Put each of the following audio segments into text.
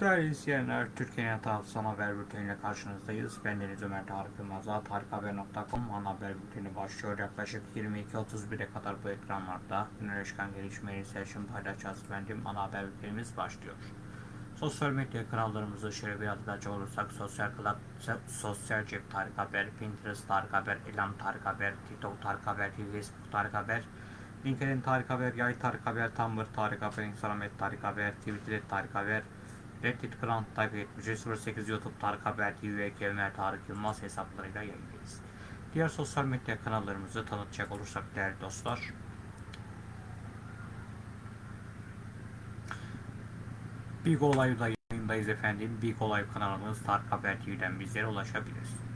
Değerli izleyenler, Türkiye'nin hatalı son haber bülteniyle karşınızdayız. Ben Deniz Ömer Tarık Yılmaz, tarikhaber.com ana haber bülteni başlıyor. Yaklaşık 22.31'e kadar bu ekranlarda güneşken gelişmeleri seçim paylaşacağız efendim. Ana haber bültenimiz başlıyor. Sosyal medya kanallarımızı şöyle bir hatırlatacak olursak sosyal klat, sosyal cep Tarık Haber, Pinterest Tarık Haber, Elam Tarık Haber, TikTok Tarık Haber, Facebook Tarık Haber, LinkedIn Tarık Haber, Yay Tarık Haber, Tumblr Tarık Haber, Instagram Tarık Haber, Twitter Tarık Haber, Reddit Grand Type 7308 YouTube Tarık Haber TV ve Kemer Tarık Yılmaz hesaplarıyla yayındayız. Diğer sosyal medya kanallarımızı tanıtacak olursak değerli dostlar. Big Olay'da yayındayız efendim. Big Olay kanalımız Tarık Haber TV'den bizlere ulaşabilirsiniz.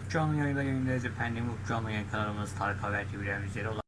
Ufuk Canlı yayında yayındayız efendim. Ufuk Canlı yayın kanalımız Tarık Haber TV'den ulaşabilirsiniz.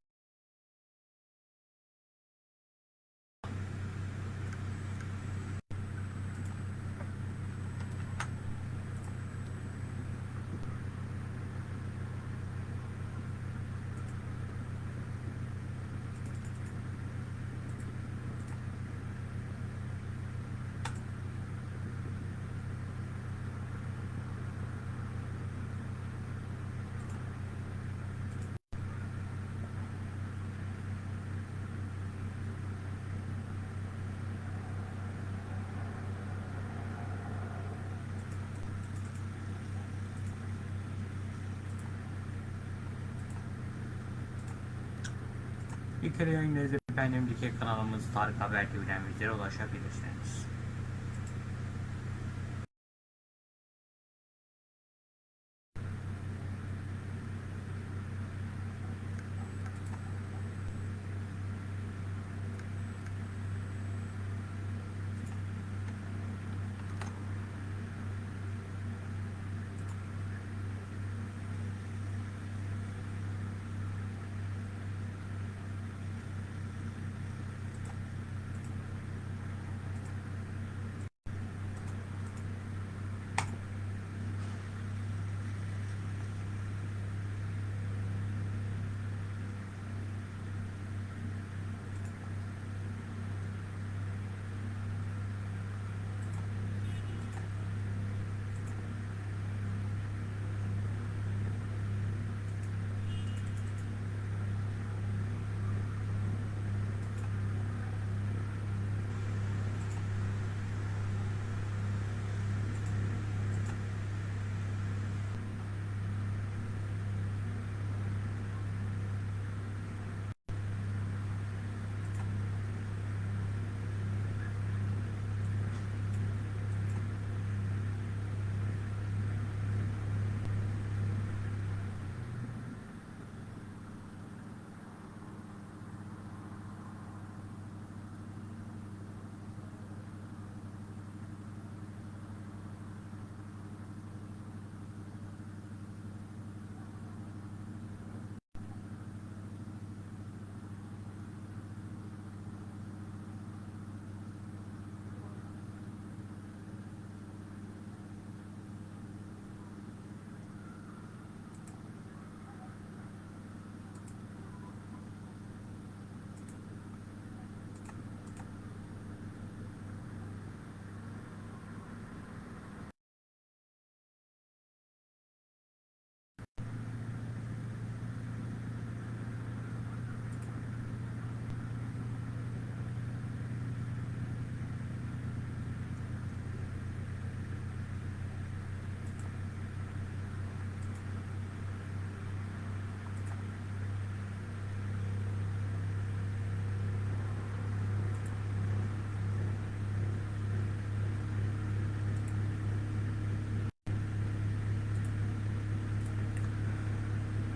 Bir kere yayındayız efendim. Kanalımız Tarık Haber TV'den bizlere ulaşabilirsiniz.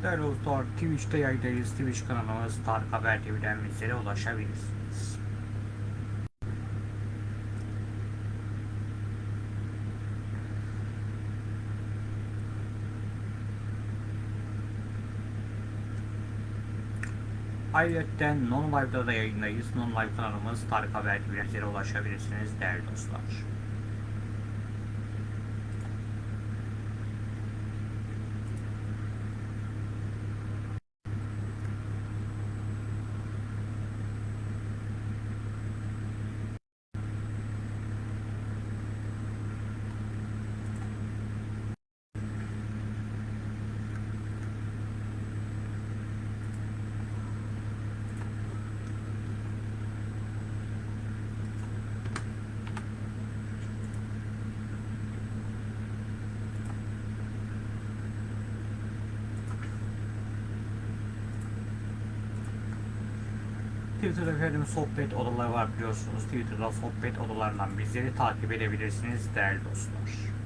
Değerli dostlar, Twitch'te yayındayız. Twitch kanalımız Tarık Haber TV'den bizlere ulaşabilirsiniz. Ayrıca Non Live'da da yayındayız. Non Live kanalımız Tarık Haber TV'den ulaşabilirsiniz değerli dostlar. Twitter'da efendim sohbet odaları var biliyorsunuz. Twitter'da sohbet odalarından bizleri takip edebilirsiniz değerli dostlar.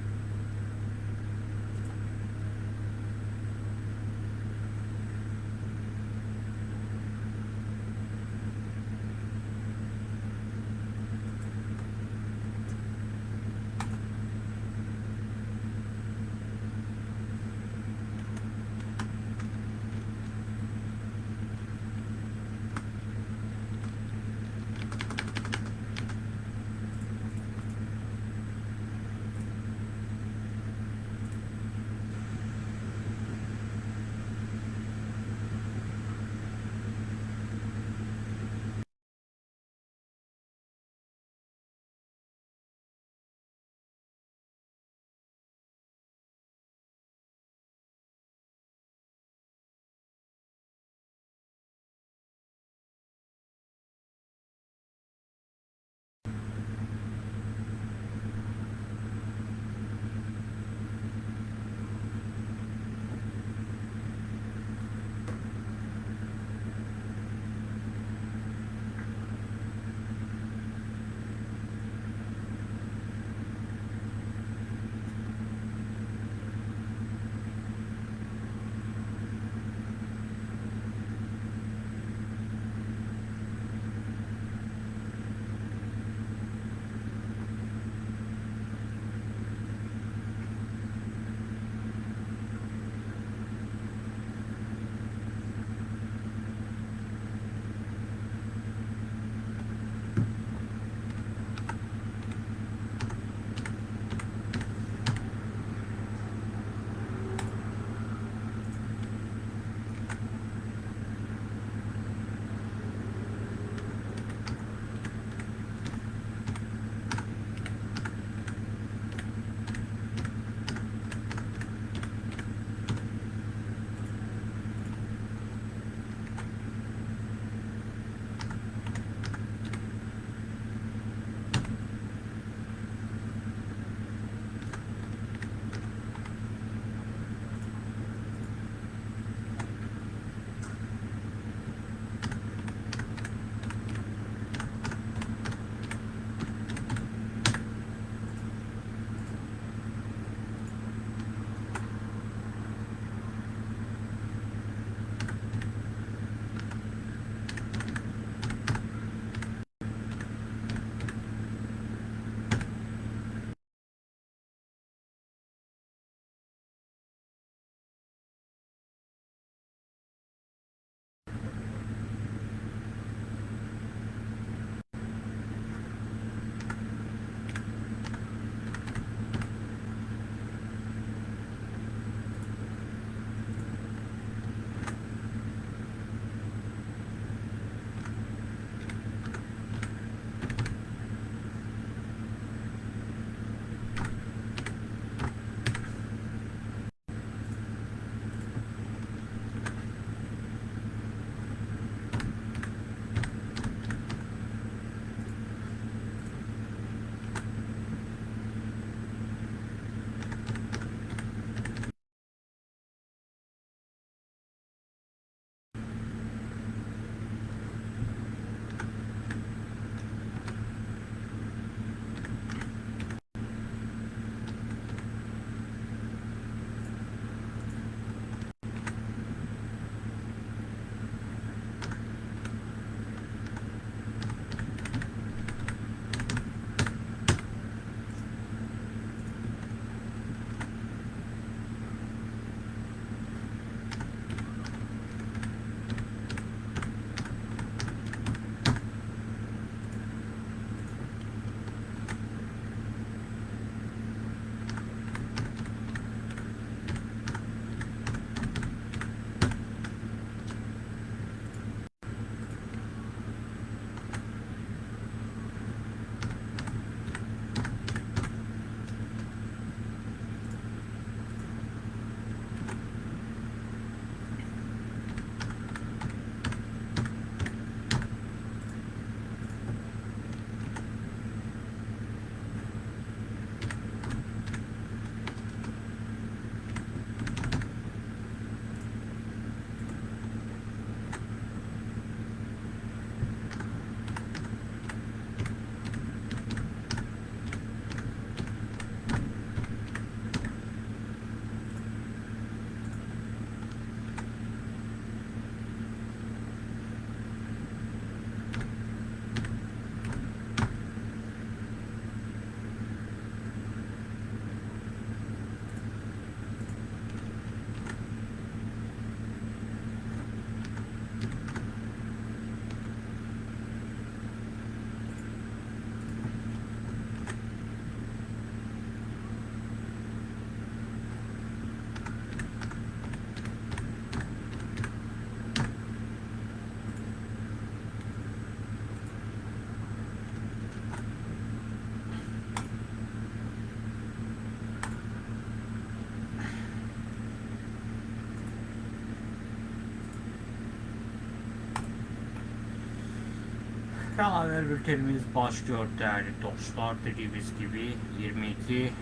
Kan haber bültenimiz başlıyor değerli dostlar. Dediğimiz gibi 22 eee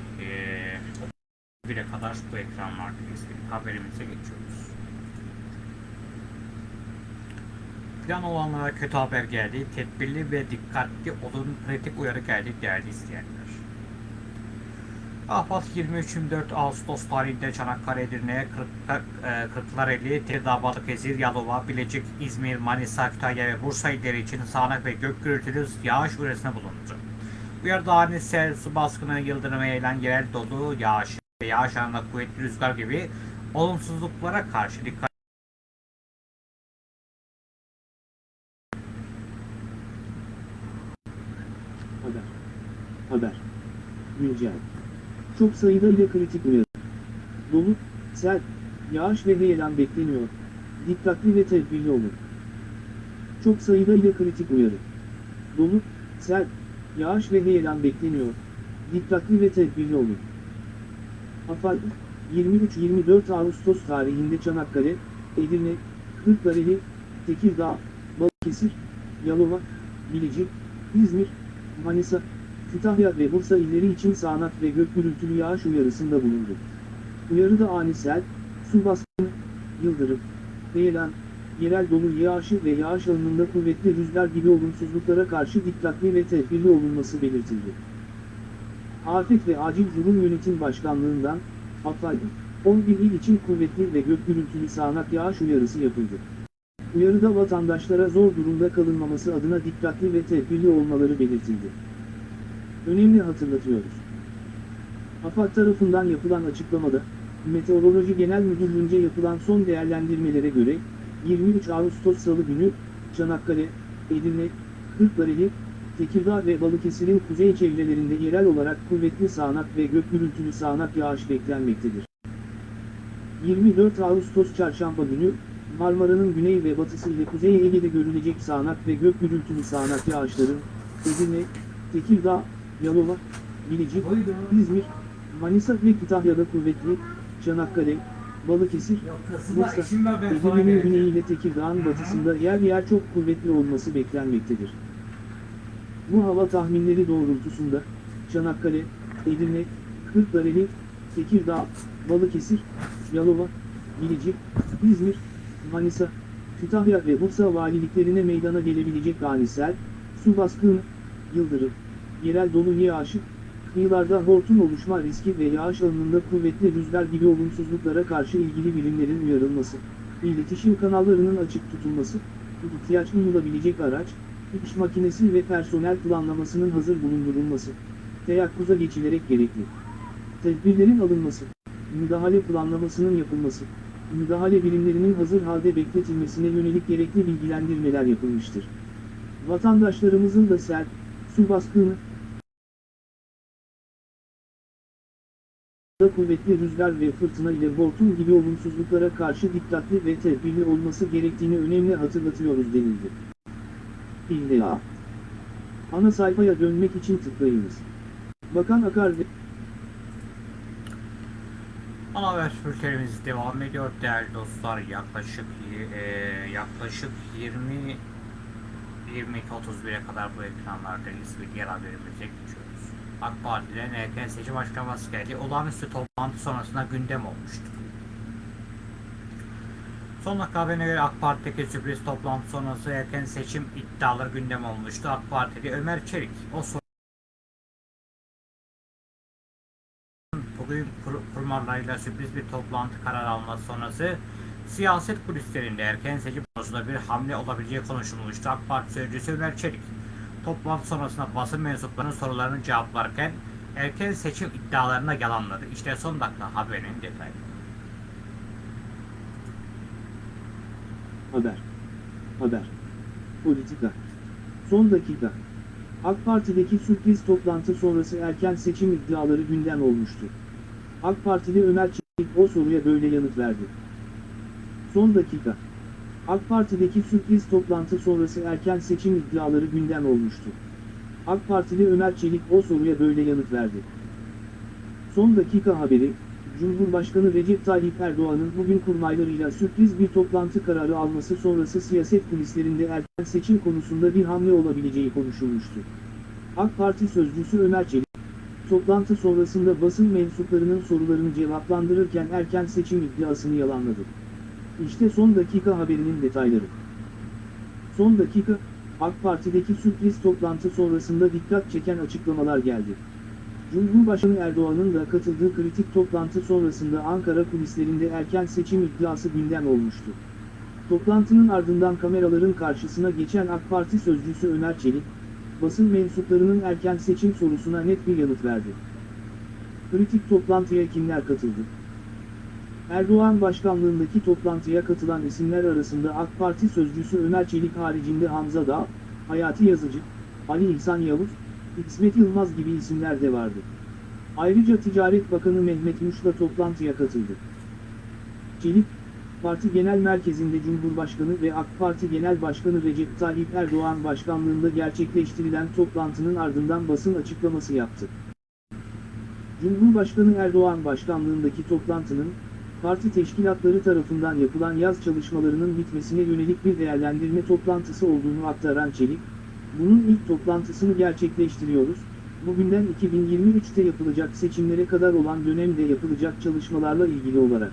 1'e kadar bu ekranlardayız. Haberimize geçiyoruz. Plan olanlara kötü haber geldi. Tedbirli ve dikkatli olun. Kritik uyarı geldi değerli izleyenler. Ahvat 23-24 Ağustos tarihinde Çanakkale, Edirne, e, Kırklareli, Tekirdağ, Balıkesir, Yalova, Bilecik, İzmir, Manisa, Kütahya ve Bursa illeri için sağanak ve gök gürültülü yağış uyarısına bulundu. Uyarıda ani sel, su baskını, yıldırım eğilen yerel dolu, yağış ve yağış anında kuvvetli rüzgar gibi olumsuzluklara karşı dikkat Haber. Haber. Güncel. Çok sayıda ile kritik uyarı. Dolu, sel, yağış ve heyelan bekleniyor. Dikkatli ve tedbirli olun. Çok sayıda ile kritik uyarı. Dolu, sel, yağış ve heyelan bekleniyor. Dikkatli ve tedbirli olun. AFAD, 23-24 Ağustos tarihinde Çanakkale, Edirne, Kırklareli, Tekirdağ, Balıkesir, Yalova, Bilecik, İzmir, Manisa, Kütahya ve Bursa illeri için sağanak ve gök gürültülü yağış uyarısında bulundu. Uyarıda ani sel, su baskını, yıldırım, heyelan, yerel dolu yağışı ve yağış alanında kuvvetli rüzgar gibi olumsuzluklara karşı dikkatli ve tedbirli olunması belirtildi. Afet ve Acil Durum Yönetim Başkanlığından, AFAD, 11 il için kuvvetli ve gök gürültülü sağanak yağış uyarısı yapıldı. Uyarıda vatandaşlara zor durumda kalınmaması adına dikkatli ve tedbirli olmaları belirtildi. Önemli hatırlatıyoruz. AFAD tarafından yapılan açıklamada, Meteoroloji Genel Müdürlüğü'nce yapılan son değerlendirmelere göre, 23 Ağustos Salı günü, Çanakkale, Edirne, Kırklareli, Tekirdağ ve Balıkesir'in kuzey çevrelerinde yerel olarak kuvvetli sağanak ve gök gürültülü sağanak yağış beklenmektedir. 24 Ağustos Çarşamba günü, Marmara'nın güney ve batısı ile Kuzey Ege'de görülecek sağanak ve gök gürültülü sağanak yağışların, Edirne, Tekirdağ, Yalova, Bilecik, İzmir, Manisa ve Kütahya'da kuvvetli, Çanakkale, Balıkesir, Bursa, Edirne'nin güneyi ile Tekirdağ'ın batısında yer yer çok kuvvetli olması beklenmektedir. Bu hava tahminleri doğrultusunda, Çanakkale, Edirne, Kırklareli, Tekirdağ, Balıkesir, Yalova, Bilecik, İzmir, Manisa, Kütahya ve Bursa valiliklerine meydana gelebilecek ani sel, su baskını, yıldırım, yerel dolu yağışı, kıyılarda hortum oluşma riski ve yağış alanında kuvvetli rüzgar gibi olumsuzluklara karşı ilgili birimlerin uyarılması, iletişim kanallarının açık tutulması, ihtiyaç duyulabilecek araç, iş makinesi ve personel planlamasının hazır bulundurulması, teyakkuza geçilerek gerekli. Tedbirlerin alınması, müdahale planlamasının yapılması, müdahale birimlerinin hazır halde bekletilmesine yönelik gerekli bilgilendirmeler yapılmıştır. Vatandaşlarımızın da sel, su baskını, da kuvvetli rüzgar ve fırtına ile hortum gibi olumsuzluklara karşı dikkatli ve tedbirli olması gerektiğini önemli hatırlatıyoruz denildi. İlla. Ana sayfaya dönmek için tıklayınız. Bakan Akar ve Ana haber bültenimiz devam ediyor değerli dostlar. Yaklaşık e, yaklaşık 20 22.31'e kadar bu ekranlardayız ve diğer haberimize geçiyoruz. AK Parti'den erken seçim açıklaması geldi. Olağanüstü toplantı sonrasında gündem olmuştur. Son dakika haberine göre AK Parti'deki sürpriz toplantı sonrası erken seçim iddiaları gündem olmuştu. AK Parti'de Ömer Çelik o soru bugün kur- kurmaylarıyla sürpriz bir toplantı karar alması sonrası siyaset kulislerinde erken seçim konusunda bir hamle olabileceği konuşulmuştu. AK Parti sözcüsü Ömer Çelik toplantı sonrasında basın mensuplarının sorularını cevaplarken erken seçim iddialarına yalanladı. İşte son dakika haberinin detayları. Haber. Haber. Politika. Son dakika. AK Parti'deki sürpriz toplantı sonrası erken seçim iddiaları gündem olmuştu. AK Partili Ömer Çelik o soruya böyle yanıt verdi. Son dakika. AK Parti'deki sürpriz toplantı sonrası erken seçim iddiaları gündem olmuştu. AK Partili Ömer Çelik o soruya böyle yanıt verdi. Son dakika haberi, Cumhurbaşkanı Recep Tayyip Erdoğan'ın bugün kurmaylarıyla sürpriz bir toplantı kararı alması sonrası siyaset kulislerinde erken seçim konusunda bir hamle olabileceği konuşulmuştu. AK Parti sözcüsü Ömer Çelik, toplantı sonrasında basın mensuplarının sorularını cevaplandırırken erken seçim iddiasını yalanladı. İşte son dakika haberinin detayları. Son dakika, AK Parti'deki sürpriz toplantı sonrasında dikkat çeken açıklamalar geldi. Cumhurbaşkanı Erdoğan'ın da katıldığı kritik toplantı sonrasında Ankara kulislerinde erken seçim iddiası gündem olmuştu. Toplantının ardından kameraların karşısına geçen AK Parti sözcüsü Ömer Çelik, basın mensuplarının erken seçim sorusuna net bir yanıt verdi. Kritik toplantıya kimler katıldı? Erdoğan başkanlığındaki toplantıya katılan isimler arasında AK Parti sözcüsü Ömer Çelik haricinde Hamza Dağ, Hayati Yazıcı, Ali İhsan Yavuz, İsmet Yılmaz gibi isimler de vardı. Ayrıca Ticaret Bakanı Mehmet Muş da toplantıya katıldı. Çelik, Parti Genel Merkezi'nde Cumhurbaşkanı ve AK Parti Genel Başkanı Recep Tayyip Erdoğan başkanlığında gerçekleştirilen toplantının ardından basın açıklaması yaptı. Cumhurbaşkanı Erdoğan başkanlığındaki toplantının, parti teşkilatları tarafından yapılan yaz çalışmalarının bitmesine yönelik bir değerlendirme toplantısı olduğunu aktaran Çelik, bunun ilk toplantısını gerçekleştiriyoruz, bugünden 2023'te yapılacak seçimlere kadar olan dönemde yapılacak çalışmalarla ilgili olarak.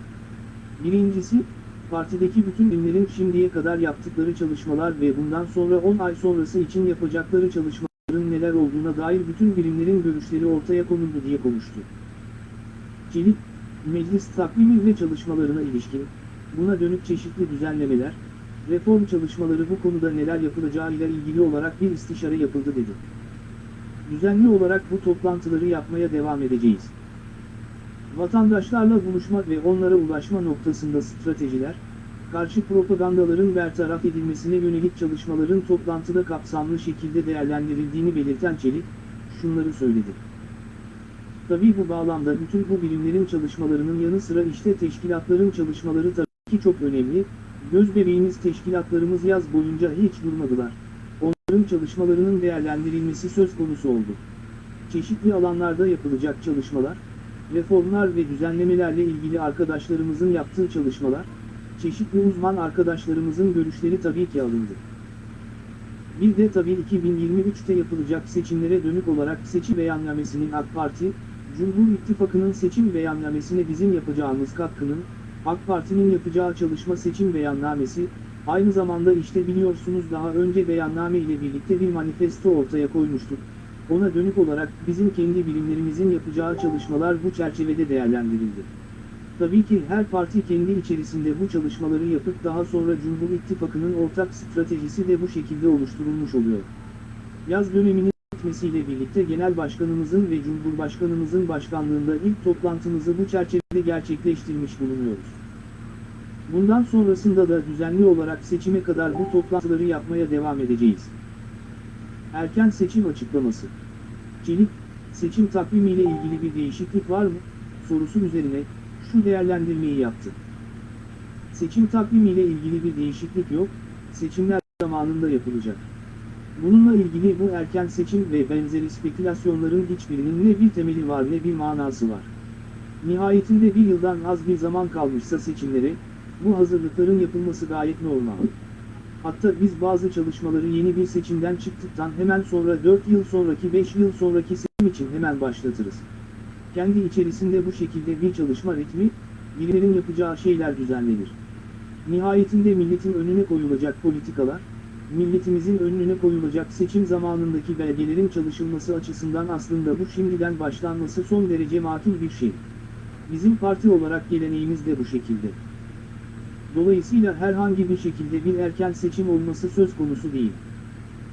Birincisi, partideki bütün birimlerin şimdiye kadar yaptıkları çalışmalar ve bundan sonra 10 ay sonrası için yapacakları çalışmaların neler olduğuna dair bütün birimlerin görüşleri ortaya konuldu diye konuştu. Çelik, meclis takvimi ve çalışmalarına ilişkin, buna dönük çeşitli düzenlemeler, reform çalışmaları bu konuda neler yapılacağıyla ilgili olarak bir istişare yapıldı dedi. Düzenli olarak bu toplantıları yapmaya devam edeceğiz. Vatandaşlarla buluşma ve onlara ulaşma noktasında stratejiler, karşı propagandaların bertaraf edilmesine yönelik çalışmaların toplantıda kapsamlı şekilde değerlendirildiğini belirten Çelik, şunları söyledi. Tabii bu bağlamda bütün bu birimlerin çalışmalarının yanı sıra işte teşkilatların çalışmaları tabii ki çok önemli, göz bebeğimiz teşkilatlarımız yaz boyunca hiç durmadılar. Onların çalışmalarının değerlendirilmesi söz konusu oldu. Çeşitli alanlarda yapılacak çalışmalar, reformlar ve düzenlemelerle ilgili arkadaşlarımızın yaptığı çalışmalar, çeşitli uzman arkadaşlarımızın görüşleri tabii ki alındı. Bir de tabii 2023'te yapılacak seçimlere dönük olarak seçim beyannamesinin AK Parti, Cumhur İttifakı'nın seçim beyannamesine bizim yapacağımız katkının, AK Parti'nin yapacağı çalışma seçim beyannamesi, aynı zamanda işte biliyorsunuz daha önce beyanname ile birlikte bir manifesto ortaya koymuştuk. Ona dönük olarak bizim kendi bilimlerimizin yapacağı çalışmalar bu çerçevede değerlendirildi. Tabii ki her parti kendi içerisinde bu çalışmaları yapıp daha sonra Cumhur İttifakı'nın ortak stratejisi de bu şekilde oluşturulmuş oluyor. Yaz döneminin bitmesiyle birlikte Genel Başkanımızın ve Cumhurbaşkanımızın başkanlığında ilk toplantımızı bu çerçevede gerçekleştirmiş bulunuyoruz. Bundan sonrasında da düzenli olarak seçime kadar bu toplantıları yapmaya devam edeceğiz. Erken seçim açıklaması. Çelik, seçim takvimiyle ilgili bir değişiklik var mı? sorusu üzerine şu değerlendirmeyi yaptı. Seçim takvimiyle ilgili bir değişiklik yok, seçimler zamanında yapılacak. Bununla ilgili bu erken seçim ve benzeri spekülasyonların hiçbirinin ne bir temeli var ne bir manası var. Nihayetinde bir yıldan az bir zaman kalmışsa seçimlere, bu hazırlıkların yapılması gayet normal. Hatta biz bazı çalışmaları yeni bir seçimden çıktıktan hemen sonra 4 yıl sonraki 5 yıl sonraki seçim için hemen başlatırız. Kendi içerisinde bu şekilde bir çalışma ritmi, birilerin yapacağı şeyler düzenlenir. Nihayetinde milletin önüne koyulacak politikalar, milletimizin önüne koyulacak seçim zamanındaki belgelerin çalışılması açısından aslında bu şimdiden başlanması son derece makul bir şey. Bizim parti olarak geleneğimiz de bu şekilde. Dolayısıyla herhangi bir şekilde bir erken seçim olması söz konusu değil.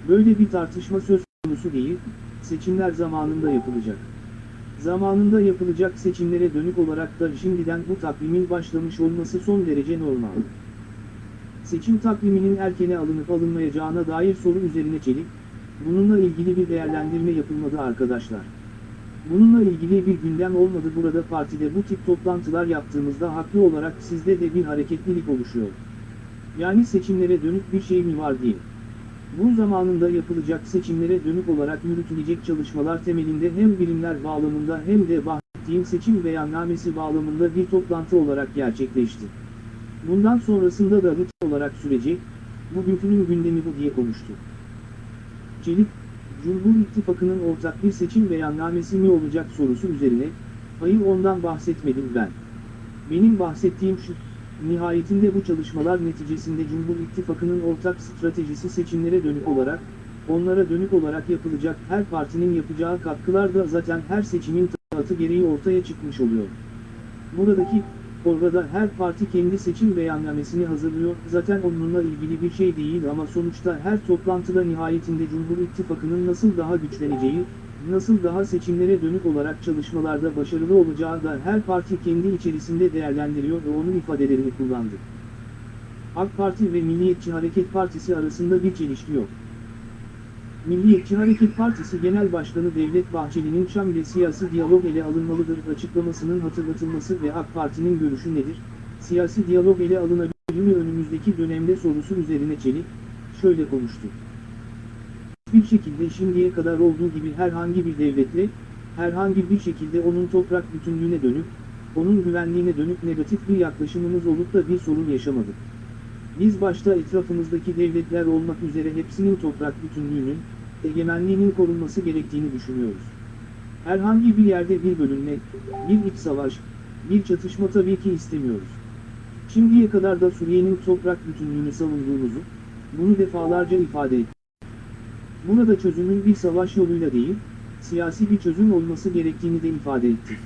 Böyle bir tartışma söz konusu değil, seçimler zamanında yapılacak. Zamanında yapılacak seçimlere dönük olarak da şimdiden bu takvimin başlamış olması son derece normal. Seçim takviminin erkene alınıp alınmayacağına dair soru üzerine Çelik, bununla ilgili bir değerlendirme yapılmadı arkadaşlar. Bununla ilgili bir gündem olmadı burada partide bu tip toplantılar yaptığımızda haklı olarak sizde de bir hareketlilik oluşuyor. Yani seçimlere dönük bir şey mi var değil. Bu zamanında yapılacak seçimlere dönük olarak yürütülecek çalışmalar temelinde hem bilimler bağlamında hem de bahsettiğim seçim beyannamesi bağlamında bir toplantı olarak gerçekleşti. Bundan sonrasında da rutin olarak sürecek, bugünkünün gündemi bu diye konuştu. Çelik, Cumhur İttifakı'nın ortak bir seçim beyannamesi mi olacak sorusu üzerine, hayır ondan bahsetmedim ben. Benim bahsettiğim şu, nihayetinde bu çalışmalar neticesinde Cumhur İttifakı'nın ortak stratejisi seçimlere dönük olarak, onlara dönük olarak yapılacak her partinin yapacağı katkılar da zaten her seçimin taatı gereği ortaya çıkmış oluyor. Buradaki, orada her parti kendi seçim beyannamesini hazırlıyor, zaten onunla ilgili bir şey değil ama sonuçta her toplantıda nihayetinde Cumhur İttifakı'nın nasıl daha güçleneceği, nasıl daha seçimlere dönük olarak çalışmalarda başarılı olacağı da her parti kendi içerisinde değerlendiriyor ve onun ifadelerini kullandı. AK Parti ve Milliyetçi Hareket Partisi arasında bir çelişki yok. Milliyetçi Hareket Partisi Genel Başkanı Devlet Bahçeli'nin Şam ile siyasi diyalog ele alınmalıdır açıklamasının hatırlatılması ve AK Parti'nin görüşü nedir? Siyasi diyalog ele alınabilir mi önümüzdeki dönemde sorusu üzerine Çelik, şöyle konuştu. Bir şekilde şimdiye kadar olduğu gibi herhangi bir devletle, herhangi bir şekilde onun toprak bütünlüğüne dönük, onun güvenliğine dönük negatif bir yaklaşımımız olup da bir sorun yaşamadık. Biz başta etrafımızdaki devletler olmak üzere hepsinin toprak bütünlüğünün, egemenliğinin korunması gerektiğini düşünüyoruz. Herhangi bir yerde bir bölünme, bir iç savaş, bir çatışma tabii ki istemiyoruz. Şimdiye kadar da Suriye'nin toprak bütünlüğünü savunduğumuzu, bunu defalarca ifade ettik. Burada çözümün bir savaş yoluyla değil, siyasi bir çözüm olması gerektiğini de ifade ettik.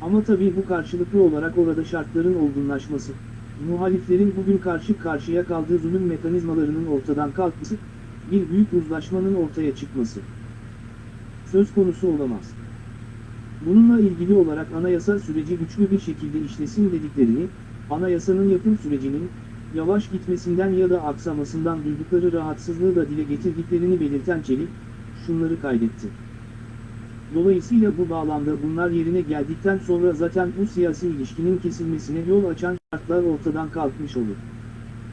Ama tabii bu karşılıklı olarak orada şartların olgunlaşması, muhaliflerin bugün karşı karşıya kaldığı zulüm mekanizmalarının ortadan kalkması, bir büyük uzlaşmanın ortaya çıkması söz konusu olamaz. Bununla ilgili olarak anayasa süreci güçlü bir şekilde işlesin dediklerini, anayasanın yapım sürecinin, yavaş gitmesinden ya da aksamasından duydukları rahatsızlığı da dile getirdiklerini belirten Çelik, şunları kaydetti. Dolayısıyla bu bağlamda bunlar yerine geldikten sonra zaten bu siyasi ilişkinin kesilmesine yol açan şartlar ortadan kalkmış olur.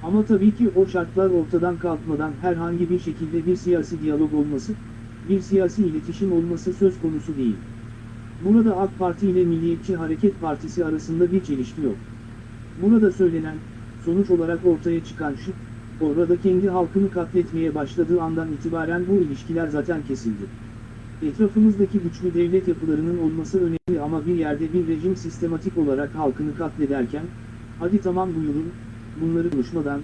Ama tabii ki o şartlar ortadan kalkmadan herhangi bir şekilde bir siyasi diyalog olması, bir siyasi iletişim olması söz konusu değil. Burada AK Parti ile Milliyetçi Hareket Partisi arasında bir çelişki yok. Burada söylenen, sonuç olarak ortaya çıkan şu, orada kendi halkını katletmeye başladığı andan itibaren bu ilişkiler zaten kesildi. Etrafımızdaki güçlü devlet yapılarının olması önemli ama bir yerde bir rejim sistematik olarak halkını katlederken, hadi tamam buyurun, bunları konuşmadan,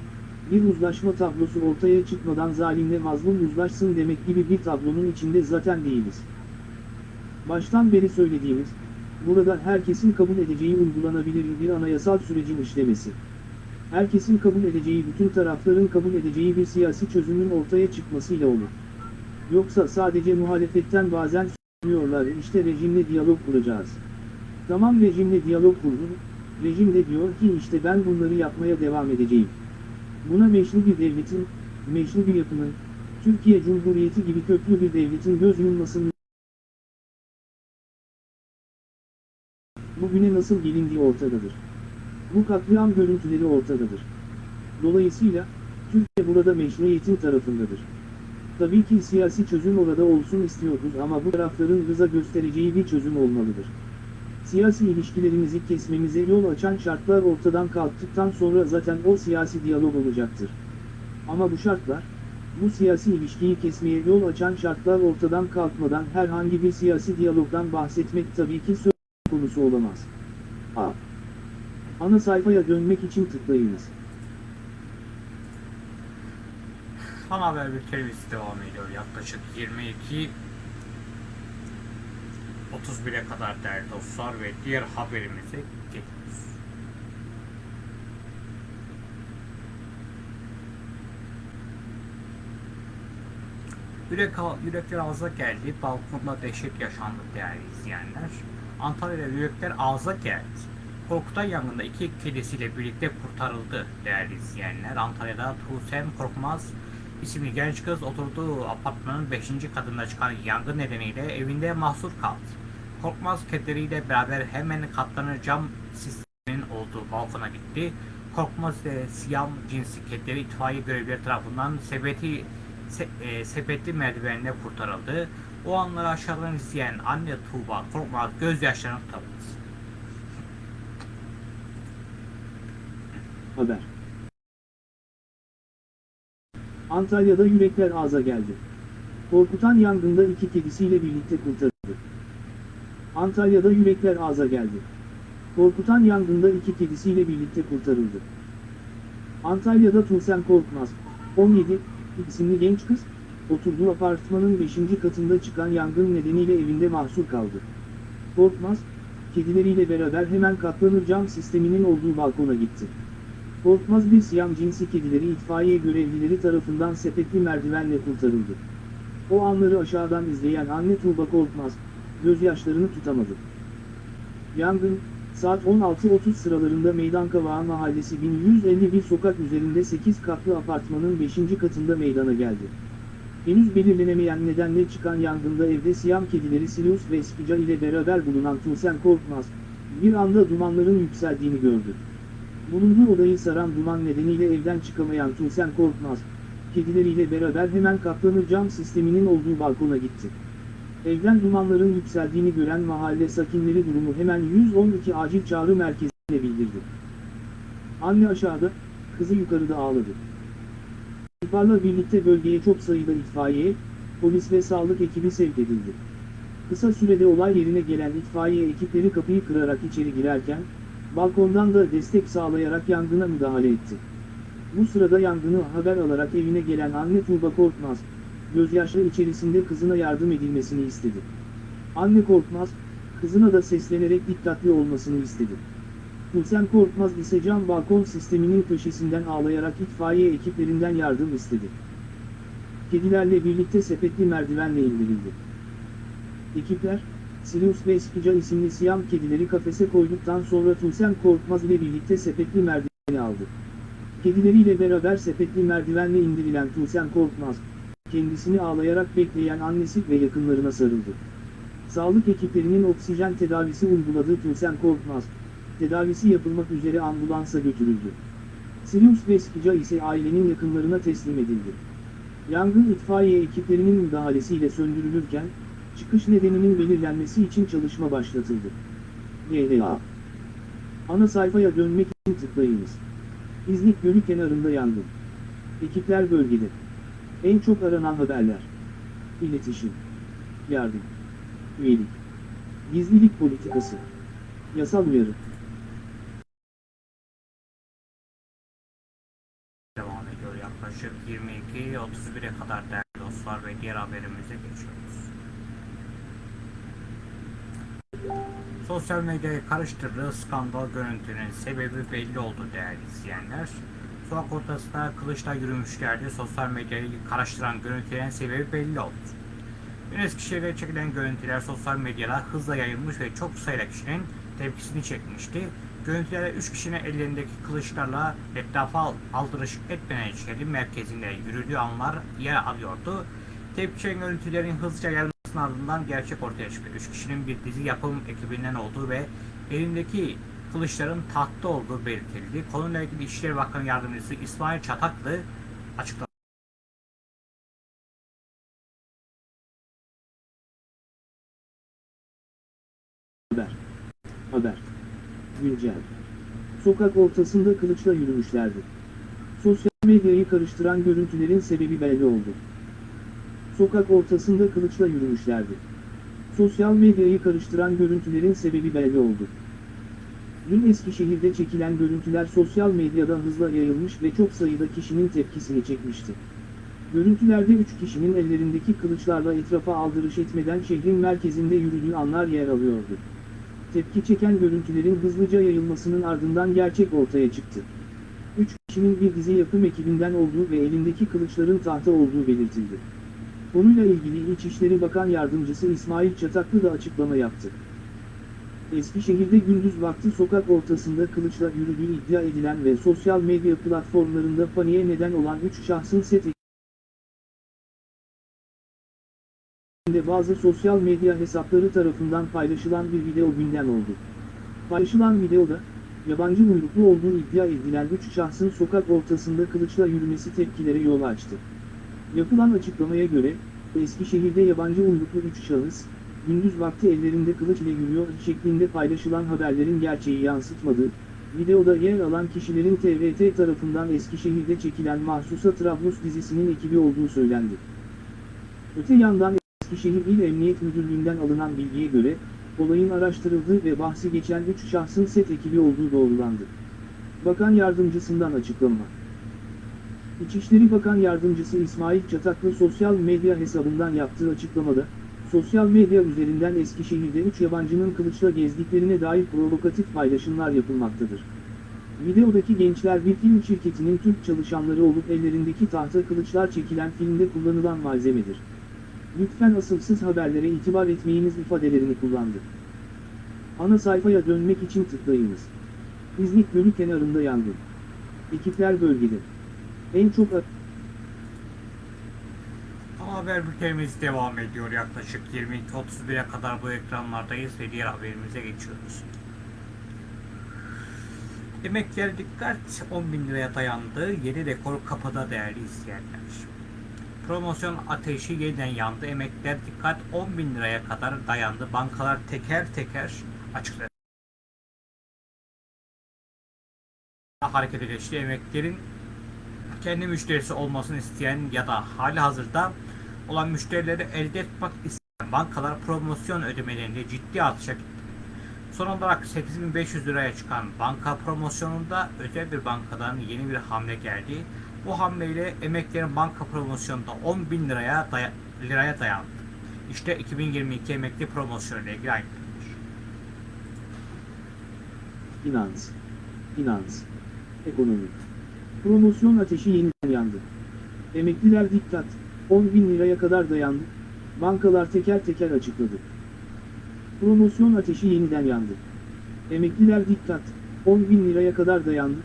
bir uzlaşma tablosu ortaya çıkmadan zalimle mazlum uzlaşsın demek gibi bir tablonun içinde zaten değiliz. Baştan beri söylediğimiz, burada herkesin kabul edeceği uygulanabilir bir anayasal sürecin işlemesi. Herkesin kabul edeceği bütün tarafların kabul edeceği bir siyasi çözümün ortaya çıkmasıyla olur. Yoksa sadece muhalefetten bazen söylüyorlar işte rejimle diyalog kuracağız. Tamam rejimle diyalog kurdun, rejim de diyor ki işte ben bunları yapmaya devam edeceğim. Buna meşru bir devletin, meşru bir yapının, Türkiye Cumhuriyeti gibi köklü bir devletin göz yummasının bugüne nasıl gelindiği ortadadır. Bu katliam görüntüleri ortadadır. Dolayısıyla, Türkiye burada meşruiyetin tarafındadır. Tabii ki siyasi çözüm orada olsun istiyoruz ama bu tarafların rıza göstereceği bir çözüm olmalıdır. Siyasi ilişkilerimizi kesmemize yol açan şartlar ortadan kalktıktan sonra zaten o siyasi diyalog olacaktır. Ama bu şartlar, bu siyasi ilişkiyi kesmeye yol açan şartlar ortadan kalkmadan herhangi bir siyasi diyalogdan bahsetmek tabii ki söz konusu olamaz. A. Ana sayfaya dönmek için tıklayınız. Son haber bültenimiz devam ediyor. Yaklaşık 22 31'e kadar değerli dostlar ve diğer haberimize geçiyoruz. Yürek, yürekler ağza geldi, balkonda dehşet yaşandı değerli izleyenler. Antalya'da yürekler ağza geldi. Korkutay yangında iki kedisiyle birlikte kurtarıldı değerli izleyenler. Antalya'da Tuğsem Korkmaz isimli genç kız oturduğu apartmanın 5. katında çıkan yangın nedeniyle evinde mahsur kaldı. Korkmaz kedileriyle beraber hemen katlanır cam sisteminin olduğu balkona gitti. Korkmaz ve siyam cinsi kedileri itfaiye görevlileri tarafından sepeti se- e, sepetli merdivenle kurtarıldı. O anları aşağıdan izleyen anne Tuğba Korkmaz gözyaşlarını tutamadı. Haber. Antalya'da yürekler ağza geldi. Korkutan yangında iki kedisiyle birlikte kurtarıldı. Antalya'da yürekler ağza geldi. Korkutan yangında iki kedisiyle birlikte kurtarıldı. Antalya'da Tuğsem Korkmaz, 17, isimli genç kız, oturduğu apartmanın 5. katında çıkan yangın nedeniyle evinde mahsur kaldı. Korkmaz, kedileriyle beraber hemen katlanır cam sisteminin olduğu balkona gitti. Korkmaz bir siyam cinsi kedileri itfaiye görevlileri tarafından sepetli merdivenle kurtarıldı. O anları aşağıdan izleyen anne Tuğba Korkmaz, gözyaşlarını tutamadı. Yangın, saat 16.30 sıralarında Meydan Kavağı Mahallesi 1151 sokak üzerinde 8 katlı apartmanın 5. katında meydana geldi. Henüz belirlenemeyen nedenle çıkan yangında evde siyam kedileri Sirius ve Spica ile beraber bulunan Tuğsen Korkmaz, bir anda dumanların yükseldiğini gördü. Bulunduğu odayı saran duman nedeniyle evden çıkamayan Tuğsen Korkmaz, kedileriyle beraber hemen katlanır cam sisteminin olduğu balkona gitti. Evden dumanların yükseldiğini gören mahalle sakinleri durumu hemen 112 acil çağrı merkezine bildirdi. Anne aşağıda, kızı yukarıda ağladı. İhbarla birlikte bölgeye çok sayıda itfaiye, polis ve sağlık ekibi sevk edildi. Kısa sürede olay yerine gelen itfaiye ekipleri kapıyı kırarak içeri girerken, balkondan da destek sağlayarak yangına müdahale etti. Bu sırada yangını haber alarak evine gelen anne Tuğba Korkmaz, gözyaşları içerisinde kızına yardım edilmesini istedi. Anne Korkmaz, kızına da seslenerek dikkatli olmasını istedi. Gülsen Korkmaz ise cam balkon sisteminin köşesinden ağlayarak itfaiye ekiplerinden yardım istedi. Kedilerle birlikte sepetli merdivenle indirildi. Ekipler, Sirius ve Spica isimli siyam kedileri kafese koyduktan sonra Tulsen Korkmaz ile birlikte sepetli merdiveni aldı. Kedileriyle beraber sepetli merdivenle indirilen Tulsen Korkmaz, kendisini ağlayarak bekleyen annesi ve yakınlarına sarıldı. Sağlık ekiplerinin oksijen tedavisi uyguladığı Tulsen Korkmaz, tedavisi yapılmak üzere ambulansa götürüldü. Sirius ve Spica ise ailenin yakınlarına teslim edildi. Yangın itfaiye ekiplerinin müdahalesiyle söndürülürken, çıkış nedeninin belirlenmesi için çalışma başlatıldı. YLA Ana sayfaya dönmek için tıklayınız. İznik Gölü kenarında yangın. Ekipler bölgede. En çok aranan haberler. İletişim. Yardım. Üyelik. Gizlilik politikası. Yasal uyarı. Devam ediyor yaklaşık 22-31'e kadar değerli dostlar ve diğer haberimize geçiyoruz. Sosyal medyayı karıştırdığı skandal görüntünün sebebi belli oldu değerli izleyenler. Sokak ortasında kılıçla yürümüşlerdi. Sosyal medyayı karıştıran görüntülerin sebebi belli oldu. Dün Eskişehir'de çekilen görüntüler sosyal medyada hızla yayılmış ve çok sayıda kişinin tepkisini çekmişti. Görüntülerde 3 kişinin ellerindeki kılıçlarla etrafa aldırış etmeyen şehrin merkezinde yürüdüğü anlar yer alıyordu. Tepki görüntülerin hızlıca yayılmasının ardından gerçek ortaya çıktı. 3 kişinin bir dizi yapım ekibinden olduğu ve elindeki kılıçların tahtta olduğu belirtildi. Konuyla ilgili İçişleri Bakanı Yardımcısı İsmail Çataklı açıkladı. Haber. Haber. Güncel. Sokak ortasında kılıçla yürümüşlerdi. Sosyal medyayı karıştıran görüntülerin sebebi belli oldu. Sokak ortasında kılıçla yürümüşlerdi. Sosyal medyayı karıştıran görüntülerin sebebi belli oldu. Dün Eskişehir'de çekilen görüntüler sosyal medyada hızla yayılmış ve çok sayıda kişinin tepkisini çekmişti. Görüntülerde 3 kişinin ellerindeki kılıçlarla etrafa aldırış etmeden şehrin merkezinde yürüdüğü anlar yer alıyordu. Tepki çeken görüntülerin hızlıca yayılmasının ardından gerçek ortaya çıktı. 3 kişinin bir dizi yapım ekibinden olduğu ve elindeki kılıçların tahta olduğu belirtildi. Konuyla ilgili İçişleri Bakan Yardımcısı İsmail Çataklı da açıklama yaptı. Eskişehir'de gündüz vakti sokak ortasında kılıçla yürüdüğü iddia edilen ve sosyal medya platformlarında paniğe neden olan 3 şahsın set bazı sosyal medya hesapları tarafından paylaşılan bir video gündem oldu. Paylaşılan videoda, yabancı uyruklu olduğu iddia edilen 3 şahsın sokak ortasında kılıçla yürümesi tepkilere yol açtı. Yapılan açıklamaya göre, Eskişehir'de yabancı uyruklu 3 şahıs, gündüz vakti ellerinde kılıç ile yürüyor şeklinde paylaşılan haberlerin gerçeği yansıtmadığı, videoda yer alan kişilerin TRT tarafından Eskişehir'de çekilen Mahsusa Trablus dizisinin ekibi olduğu söylendi. Öte yandan Eskişehir İl Emniyet Müdürlüğü'nden alınan bilgiye göre, olayın araştırıldığı ve bahsi geçen 3 şahsın set ekibi olduğu doğrulandı. Bakan Yardımcısından açıklama. İçişleri Bakan Yardımcısı İsmail Çataklı sosyal medya hesabından yaptığı açıklamada, sosyal medya üzerinden Eskişehir'de 3 yabancının kılıçla gezdiklerine dair provokatif paylaşımlar yapılmaktadır. Videodaki gençler bir film şirketinin Türk çalışanları olup ellerindeki tahta kılıçlar çekilen filmde kullanılan malzemedir. Lütfen asılsız haberlere itibar etmeyiniz ifadelerini kullandı. Ana sayfaya dönmek için tıklayınız. İznik Gölü kenarında yangın. Ekipler bölgede. En çok haber bültenimiz devam ediyor. Yaklaşık 22.31'e kadar bu ekranlardayız ve diğer haberimize geçiyoruz. Emekliler dikkat 10 bin liraya dayandı. Yeni rekor kapıda değerli izleyenler. Promosyon ateşi yeniden yandı. Emekliler dikkat 10 bin liraya kadar dayandı. Bankalar teker teker açıkladı. Harekete geçti. Emeklilerin kendi müşterisi olmasını isteyen ya da hali hazırda olan müşterileri elde etmek isteyen bankalar promosyon ödemelerinde ciddi artışa gitti. Son olarak 8500 liraya çıkan banka promosyonunda özel bir bankadan yeni bir hamle geldi. Bu hamleyle emeklilerin banka promosyonunda 10 bin liraya, daya- liraya dayandı. İşte 2022 emekli promosyonu ile ilgili ayrıntılar. finans, finans, ekonomi. Promosyon ateşi yeniden yandı. Emekliler dikkat, 10 bin liraya kadar dayandı. Bankalar teker teker açıkladı. Promosyon ateşi yeniden yandı. Emekliler dikkat, 10 bin liraya kadar dayandı.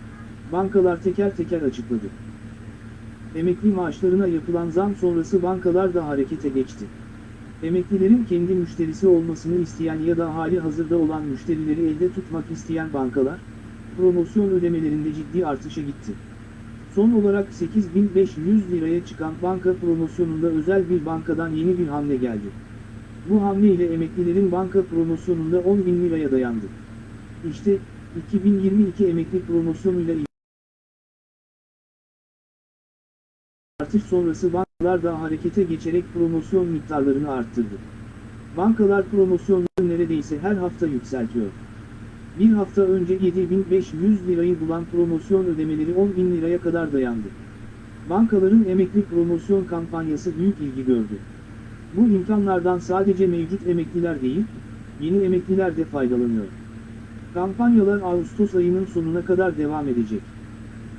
Bankalar teker teker açıkladı. Emekli maaşlarına yapılan zam sonrası bankalar da harekete geçti. Emeklilerin kendi müşterisi olmasını isteyen ya da hali hazırda olan müşterileri elde tutmak isteyen bankalar, promosyon ödemelerinde ciddi artışa gitti. Son olarak 8500 liraya çıkan banka promosyonunda özel bir bankadan yeni bir hamle geldi. Bu hamle ile emeklilerin banka promosyonunda 10 bin liraya dayandı. İşte, 2022 emekli promosyonuyla artış sonrası bankalar da harekete geçerek promosyon miktarlarını arttırdı. Bankalar promosyonları neredeyse her hafta yükseltiyor. Bir hafta önce 7500 lirayı bulan promosyon ödemeleri 10 bin liraya kadar dayandı. Bankaların emekli promosyon kampanyası büyük ilgi gördü. Bu imkanlardan sadece mevcut emekliler değil, yeni emekliler de faydalanıyor. Kampanyalar Ağustos ayının sonuna kadar devam edecek.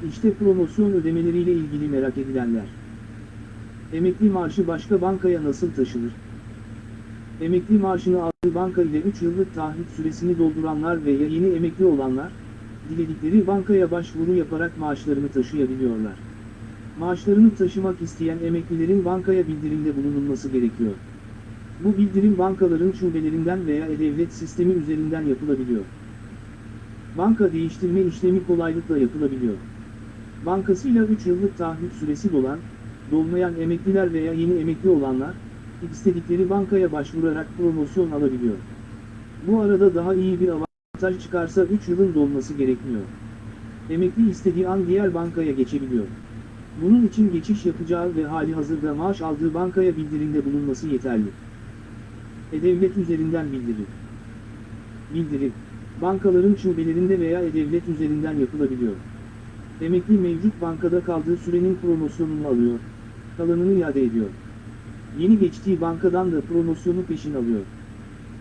İşte promosyon ödemeleriyle ilgili merak edilenler. Emekli maaşı başka bankaya nasıl taşınır? Emekli maaşını aldığı banka ile 3 yıllık taahhüt süresini dolduranlar veya yeni emekli olanlar, diledikleri bankaya başvuru yaparak maaşlarını taşıyabiliyorlar. Maaşlarını taşımak isteyen emeklilerin bankaya bildirimde bulunulması gerekiyor. Bu bildirim bankaların şubelerinden veya e-devlet sistemi üzerinden yapılabiliyor. Banka değiştirme işlemi kolaylıkla yapılabiliyor. Bankasıyla 3 yıllık taahhüt süresi dolan, dolmayan emekliler veya yeni emekli olanlar, istedikleri bankaya başvurarak promosyon alabiliyor. Bu arada daha iyi bir avantaj çıkarsa 3 yılın dolması gerekmiyor. Emekli istediği an diğer bankaya geçebiliyor. Bunun için geçiş yapacağı ve hali hazırda maaş aldığı bankaya bildirimde bulunması yeterli. E-Devlet üzerinden bildirim. Bildirim, bankaların şubelerinde veya E-Devlet üzerinden yapılabiliyor. Emekli mevcut bankada kaldığı sürenin promosyonunu alıyor, kalanını iade ediyor. Yeni geçtiği bankadan da promosyonu peşin alıyor.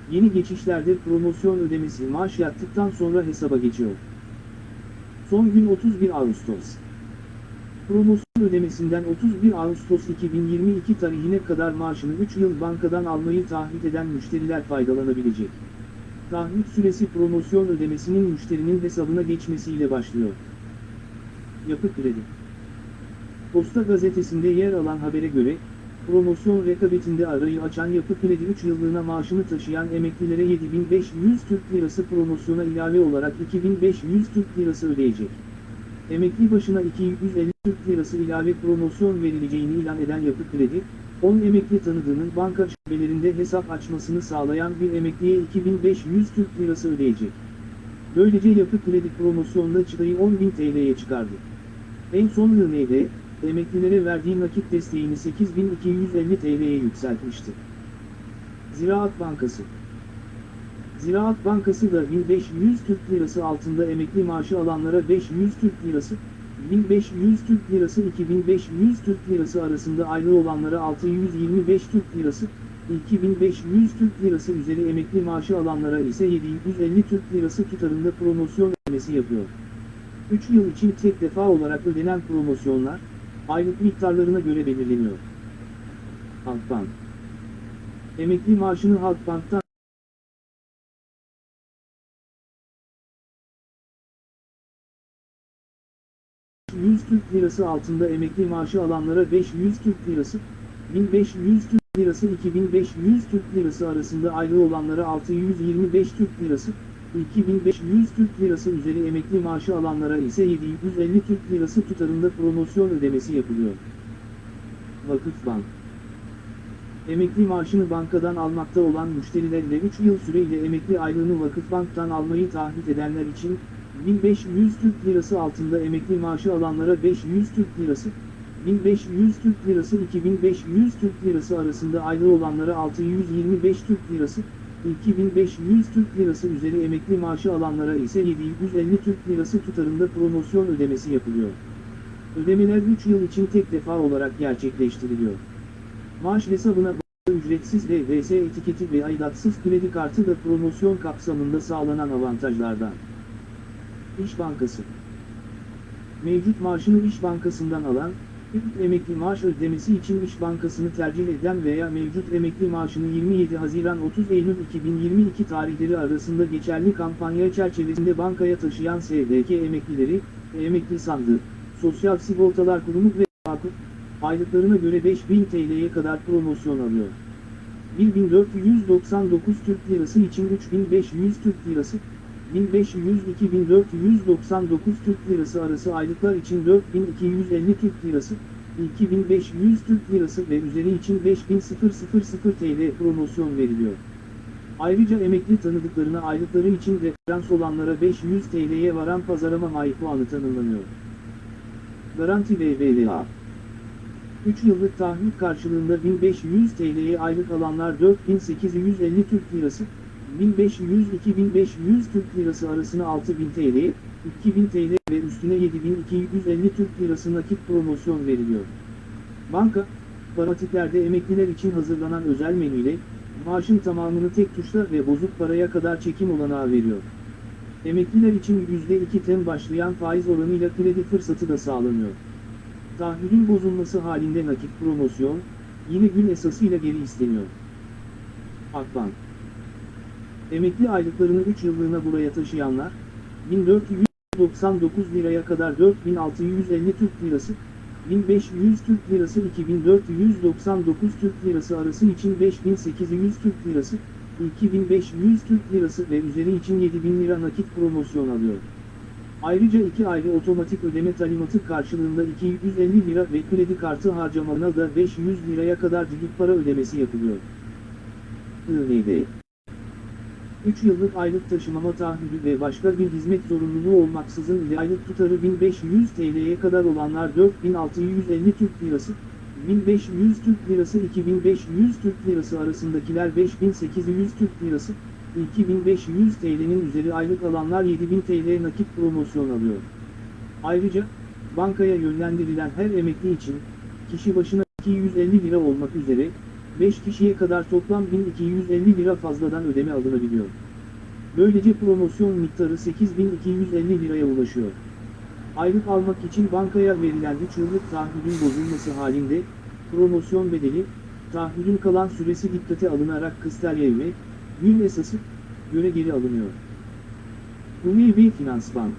Yeni geçişlerde promosyon ödemesi maaş yattıktan sonra hesaba geçiyor. Son gün 31 Ağustos. Promosyon ödemesinden 31 Ağustos 2022 tarihine kadar maaşını 3 yıl bankadan almayı taahhüt eden müşteriler faydalanabilecek. Taahhüt süresi promosyon ödemesinin müşterinin hesabına geçmesiyle başlıyor. Yapı Kredi Posta gazetesinde yer alan habere göre, promosyon rekabetinde arayı açan Yapı Kredi 3 yıllığına maaşını taşıyan emeklilere 7500 Türk Lirası promosyona ilave olarak 2500 Türk Lirası ödeyecek. Emekli başına 250 Türk Lirası ilave promosyon verileceğini ilan eden Yapı Kredi, 10 emekli tanıdığının banka şubelerinde hesap açmasını sağlayan bir emekliye 2500 Türk Lirası ödeyecek. Böylece Yapı Kredi promosyonda çıtayı 10.000 TL'ye çıkardı. En son YND, emeklilere verdiği nakit desteğini 8250 TL'ye yükseltmişti. Ziraat Bankası Ziraat Bankası da 1500 Türk Lirası altında emekli maaşı alanlara 500 Türk Lirası, 1500 Türk Lirası 2500 Türk Lirası arasında aylık olanlara 625 Türk Lirası, 2500 Türk Lirası üzeri emekli maaşı alanlara ise 750 Türk Lirası tutarında promosyon ödemesi yapıyor. 3 yıl için tek defa olarak ödenen promosyonlar, aylık miktarlarına göre belirleniyor. Halkbank Emekli maaşını Halkbank'tan 100 Türk Lirası altında emekli maaşı alanlara 500 Türk Lirası, 1500 Türk Lirası 2500 Türk Lirası arasında aylık olanlara 625 Türk Lirası, 2500 Türk Lirası üzeri emekli maaşı alanlara ise 750 Türk Lirası tutarında promosyon ödemesi yapılıyor. Vakıfbank Emekli maaşını bankadan almakta olan müşterilerle 3 yıl süreyle emekli aylığını Vakıfbank'tan almayı taahhüt edenler için 1500 Türk Lirası altında emekli maaşı alanlara 500 Türk Lirası, 1500 Türk Lirası 2500 Türk Lirası arasında aylık olanlara 625 Türk Lirası, 2500 Türk Lirası üzeri emekli maaşı alanlara ise 750 Türk Lirası tutarında promosyon ödemesi yapılıyor. Ödemeler 3 yıl için tek defa olarak gerçekleştiriliyor. Maaş hesabına bağlı ücretsiz DVS etiketi ve aidatsız kredi kartı da promosyon kapsamında sağlanan avantajlardan. İş Bankası Mevcut maaşını İş Bankası'ndan alan, ilk emekli maaş ödemesi için İş Bankası'nı tercih eden veya mevcut emekli maaşını 27 Haziran 30 Eylül 2022 tarihleri arasında geçerli kampanya çerçevesinde bankaya taşıyan SDK emeklileri, emekli sandığı, Sosyal Sigortalar Kurumu ve Vakıf, aylıklarına göre 5000 TL'ye kadar promosyon alıyor. 1499 Türk Lirası için 3500 Türk Lirası, 1500-2499 Türk Lirası arası aylıklar için 4250 Türk Lirası, 2500 Türk Lirası ve üzeri için 5000 TL promosyon veriliyor. Ayrıca emekli tanıdıklarına aylıkları için referans olanlara 500 TL'ye varan pazarlama may puanı tanımlanıyor. Garanti BBVA 3 yıllık taahhüt karşılığında 1500 TL'ye aylık alanlar 4850 Türk Lirası, 1500-2500 Türk Lirası arasına 6000 TL, 2000 TL ve üstüne 7250 Türk Lirası nakit promosyon veriliyor. Banka, paratiklerde emekliler için hazırlanan özel menüyle, maaşın tamamını tek tuşla ve bozuk paraya kadar çekim olanağı veriyor. Emekliler için %2'ten başlayan faiz oranıyla kredi fırsatı da sağlanıyor. Taahhüdün bozulması halinde nakit promosyon, yine gün esasıyla geri isteniyor. Akbank Emekli aylıklarını 3 yıllığına buraya taşıyanlar, 1499 liraya kadar 4650 Türk Lirası, 1500 Türk Lirası 2499 Türk Lirası arası için 5800 Türk Lirası, 2500 Türk Lirası ve üzeri için 7000 lira nakit promosyon alıyor. Ayrıca iki ayrı otomatik ödeme talimatı karşılığında 250 lira ve kredi kartı harcamalarına da 500 liraya kadar digit para ödemesi yapılıyor. IND 3 yıllık aylık taşımama taahhüdü ve başka bir hizmet zorunluluğu olmaksızın ile aylık tutarı 1500 TL'ye kadar olanlar 4650 Türk Lirası, 1500 Türk Lirası 2500 Türk Lirası arasındakiler 5800 Türk Lirası, 2500 TL'nin üzeri aylık alanlar 7000 TL nakit promosyon alıyor. Ayrıca, bankaya yönlendirilen her emekli için, kişi başına 250 lira olmak üzere, 5 kişiye kadar toplam 1250 lira fazladan ödeme alınabiliyor. Böylece promosyon miktarı 8250 liraya ulaşıyor. Aylık almak için bankaya verilen 3 yıllık taahhüdün bozulması halinde, promosyon bedeli, taahhüdün kalan süresi dikkate alınarak kıstalye ve gün esası göre geri alınıyor. Umumi Finans Bank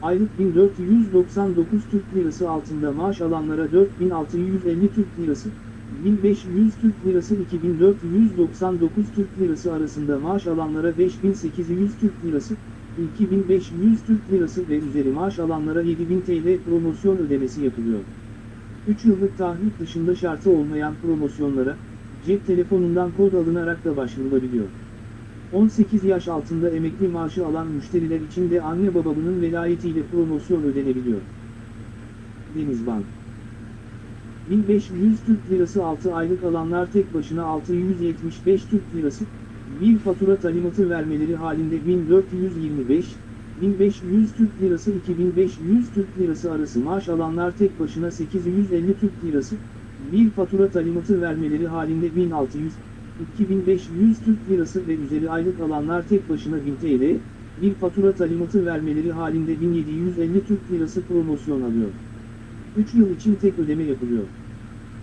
Aylık 1499 Türk Lirası altında maaş alanlara 4650 Türk Lirası, 1500 Türk Lirası 2499 Türk Lirası arasında maaş alanlara 5800 Türk Lirası, 2500 Türk Lirası ve üzeri maaş alanlara 7000 TL promosyon ödemesi yapılıyor. 3 yıllık taahhüt dışında şartı olmayan promosyonlara, cep telefonundan kod alınarak da başvurulabiliyor. 18 yaş altında emekli maaşı alan müşteriler için de anne babasının velayetiyle promosyon ödenebiliyor. Denizbank 1500 Türk Lirası 6 aylık alanlar tek başına 675 Türk Lirası, bir fatura talimatı vermeleri halinde 1425, 1500 Türk Lirası 2500 Türk Lirası arası maaş alanlar tek başına 850 Türk Lirası, bir fatura talimatı vermeleri halinde 1600, 2500 Türk Lirası ve üzeri aylık alanlar tek başına 1000 TL, bir fatura talimatı vermeleri halinde 1750 Türk Lirası promosyon alıyor. 3 yıl için tek ödeme yapılıyor.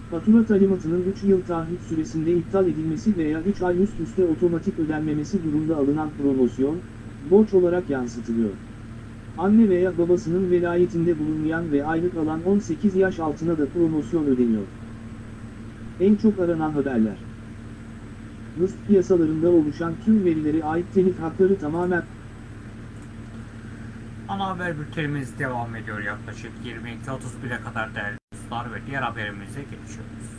Fatura talimatının 3 yıl taahhüt süresinde iptal edilmesi veya 3 ay üst üste otomatik ödenmemesi durumda alınan promosyon, borç olarak yansıtılıyor. Anne veya babasının velayetinde bulunmayan ve aylık alan 18 yaş altına da promosyon ödeniyor. En çok aranan haberler. Rızk piyasalarında oluşan tüm verilere ait telif hakları tamamen Ana haber bültenimiz devam ediyor yaklaşık 22.31'e kadar değerli dostlar ve diğer haberimize geçiyoruz.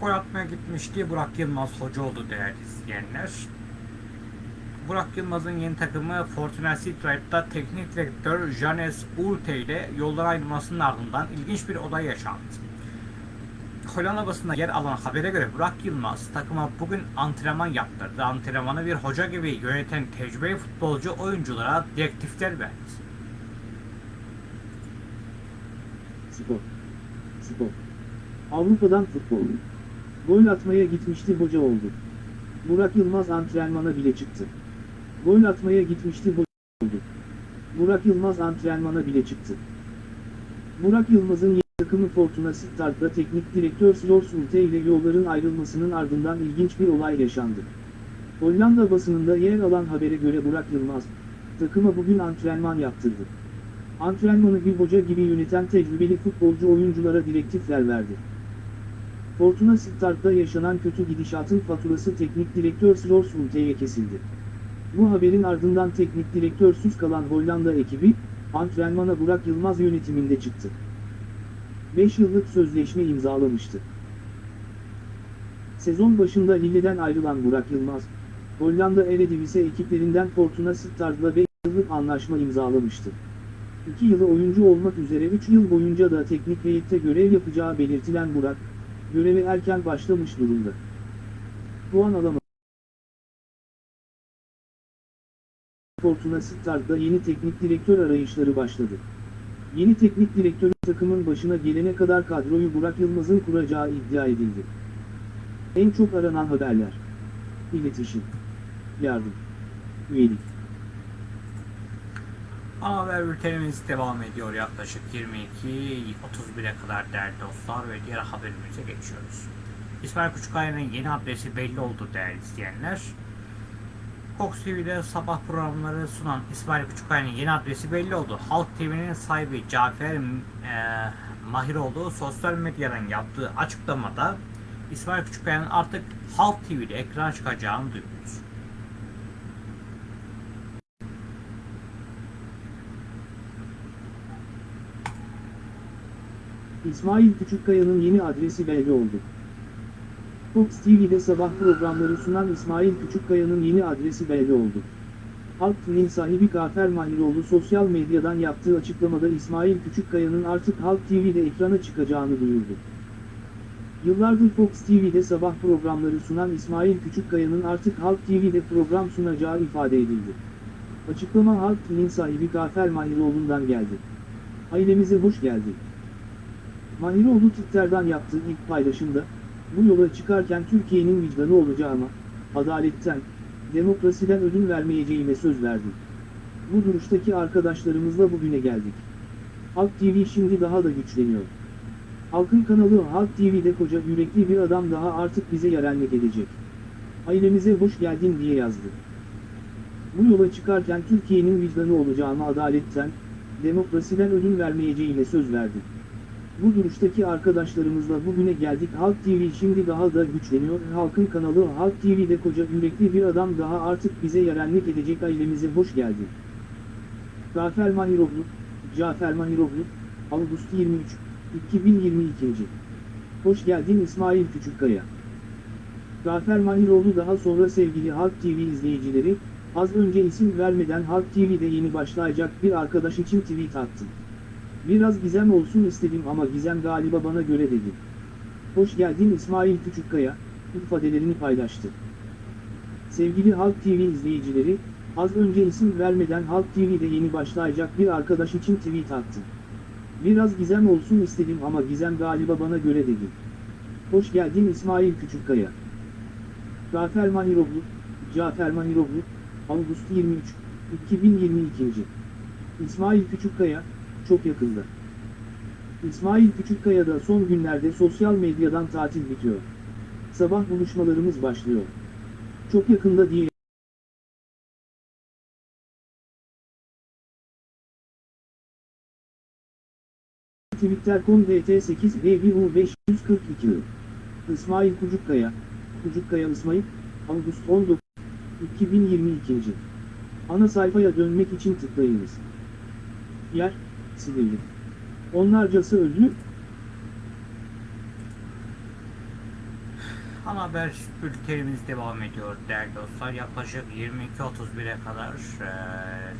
Gol atmaya gitmişti Burak Yılmaz hoca oldu değerli izleyenler. Burak Yılmaz'ın yeni takımı Fortuna Sittard'da teknik direktör Janes Ulte ile yoldan ayrılmasının ardından ilginç bir olay yaşandı. Hollanda basında yer alan habere göre Burak Yılmaz takıma bugün antrenman yaptırdı. Antrenmanı bir hoca gibi yöneten tecrübeli futbolcu oyunculara direktifler verdi. Spor. Spor. Avrupa'dan futbol. Gol atmaya gitmişti hoca oldu. Burak Yılmaz antrenmana bile çıktı. Gol atmaya gitmişti hoca oldu. Burak Yılmaz antrenmana bile çıktı. Burak Yılmaz'ın takımı Fortuna Sittard'da teknik direktör Slors Ulte ile yolların ayrılmasının ardından ilginç bir olay yaşandı. Hollanda basınında yer alan habere göre Burak Yılmaz, takıma bugün antrenman yaptırdı. Antrenmanı bir hoca gibi yöneten tecrübeli futbolcu oyunculara direktifler verdi. Fortuna Sittard'da yaşanan kötü gidişatın faturası teknik direktör Slors Ulte'ye kesildi. Bu haberin ardından teknik direktörsüz kalan Hollanda ekibi, antrenmana Burak Yılmaz yönetiminde çıktı. 5 yıllık sözleşme imzalamıştı. Sezon başında Lille'den ayrılan Burak Yılmaz, Hollanda Eredivisie ekiplerinden Fortuna Sittard'la 5 yıllık anlaşma imzalamıştı. 2 yılı oyuncu olmak üzere 3 yıl boyunca da teknik heyette görev yapacağı belirtilen Burak, göreve erken başlamış durumda. Puan alamadı. Fortuna Sittard'da yeni teknik direktör arayışları başladı. Yeni teknik direktörün takımın başına gelene kadar kadroyu Burak Yılmaz'ın kuracağı iddia edildi. En çok aranan haberler. İletişim. Yardım. Üyelik. Haber bültenimiz devam ediyor yaklaşık 22.31'e kadar değerli dostlar ve diğer haberimize geçiyoruz. İsmail Küçükkaya'nın yeni adresi belli oldu değerli izleyenler. Fox TV'de sabah programları sunan İsmail Küçükkaya'nın yeni adresi belli oldu. Halk TV'nin sahibi Cafer e, Mahiroğlu sosyal medyadan yaptığı açıklamada İsmail Küçükkaya'nın artık Halk TV'de ekran çıkacağını duyurdu. İsmail Küçükkaya'nın yeni adresi belli oldu. Fox TV'de sabah programları sunan İsmail Küçükkaya'nın yeni adresi belli oldu. Halk TV'nin sahibi Gafer Mahiroğlu sosyal medyadan yaptığı açıklamada İsmail Küçükkaya'nın artık Halk TV'de ekrana çıkacağını duyurdu. Yıllardır Fox TV'de sabah programları sunan İsmail Küçükkaya'nın artık Halk TV'de program sunacağı ifade edildi. Açıklama Halk TV'nin sahibi Gafer Mahiroğlu'ndan geldi. Ailemize hoş geldin. Mahiroğlu Twitter'dan yaptığı ilk paylaşımda, bu yola çıkarken Türkiye'nin vicdanı olacağıma, adaletten, demokrasiden ödün vermeyeceğime söz verdim. Bu duruştaki arkadaşlarımızla bugüne geldik. Halk TV şimdi daha da güçleniyor. Halkın kanalı Halk TV'de koca yürekli bir adam daha artık bize yarenlik edecek. Ailemize hoş geldin diye yazdı. Bu yola çıkarken Türkiye'nin vicdanı olacağıma adaletten, demokrasiden ödün vermeyeceğime söz verdim. Bu duruştaki arkadaşlarımızla bugüne geldik. Halk TV şimdi daha da güçleniyor. Halkın kanalı Halk TV'de koca yürekli bir adam daha artık bize yarenlik edecek ailemize hoş geldin. Cafer Mahiroğlu, Cafer Mahiroğlu, Ağustos 23, 2022. Hoş geldin İsmail Küçükkaya. Cafer Mahiroğlu daha sonra sevgili Halk TV izleyicileri, az önce isim vermeden Halk TV'de yeni başlayacak bir arkadaş için tweet attım. Biraz gizem olsun istedim ama gizem galiba bana göre dedi. Hoş geldin İsmail Küçükkaya, ifadelerini paylaştı. Sevgili Halk TV izleyicileri, az önce isim vermeden Halk TV'de yeni başlayacak bir arkadaş için tweet attım. Biraz gizem olsun istedim ama gizem galiba bana göre dedi. Hoş geldin İsmail Küçükkaya. Cafer Mahiroğlu, Cafer Mahiroğlu, Ağustos 23, 2022. İsmail Küçükkaya, çok yakında. İsmail Küçükkaya'da son günlerde sosyal medyadan tatil bitiyor. Sabah buluşmalarımız başlıyor. Çok yakında diye Twitter.com DT8BBU542 İsmail Kucukkaya, Kucukkaya İsmail, Ağustos 19, 2022. Ana sayfaya dönmek için tıklayınız. Yer, Silivri. Onlarcası öldü, Ana haber bültenimiz devam ediyor değerli dostlar. Yaklaşık 22.31'e kadar eee,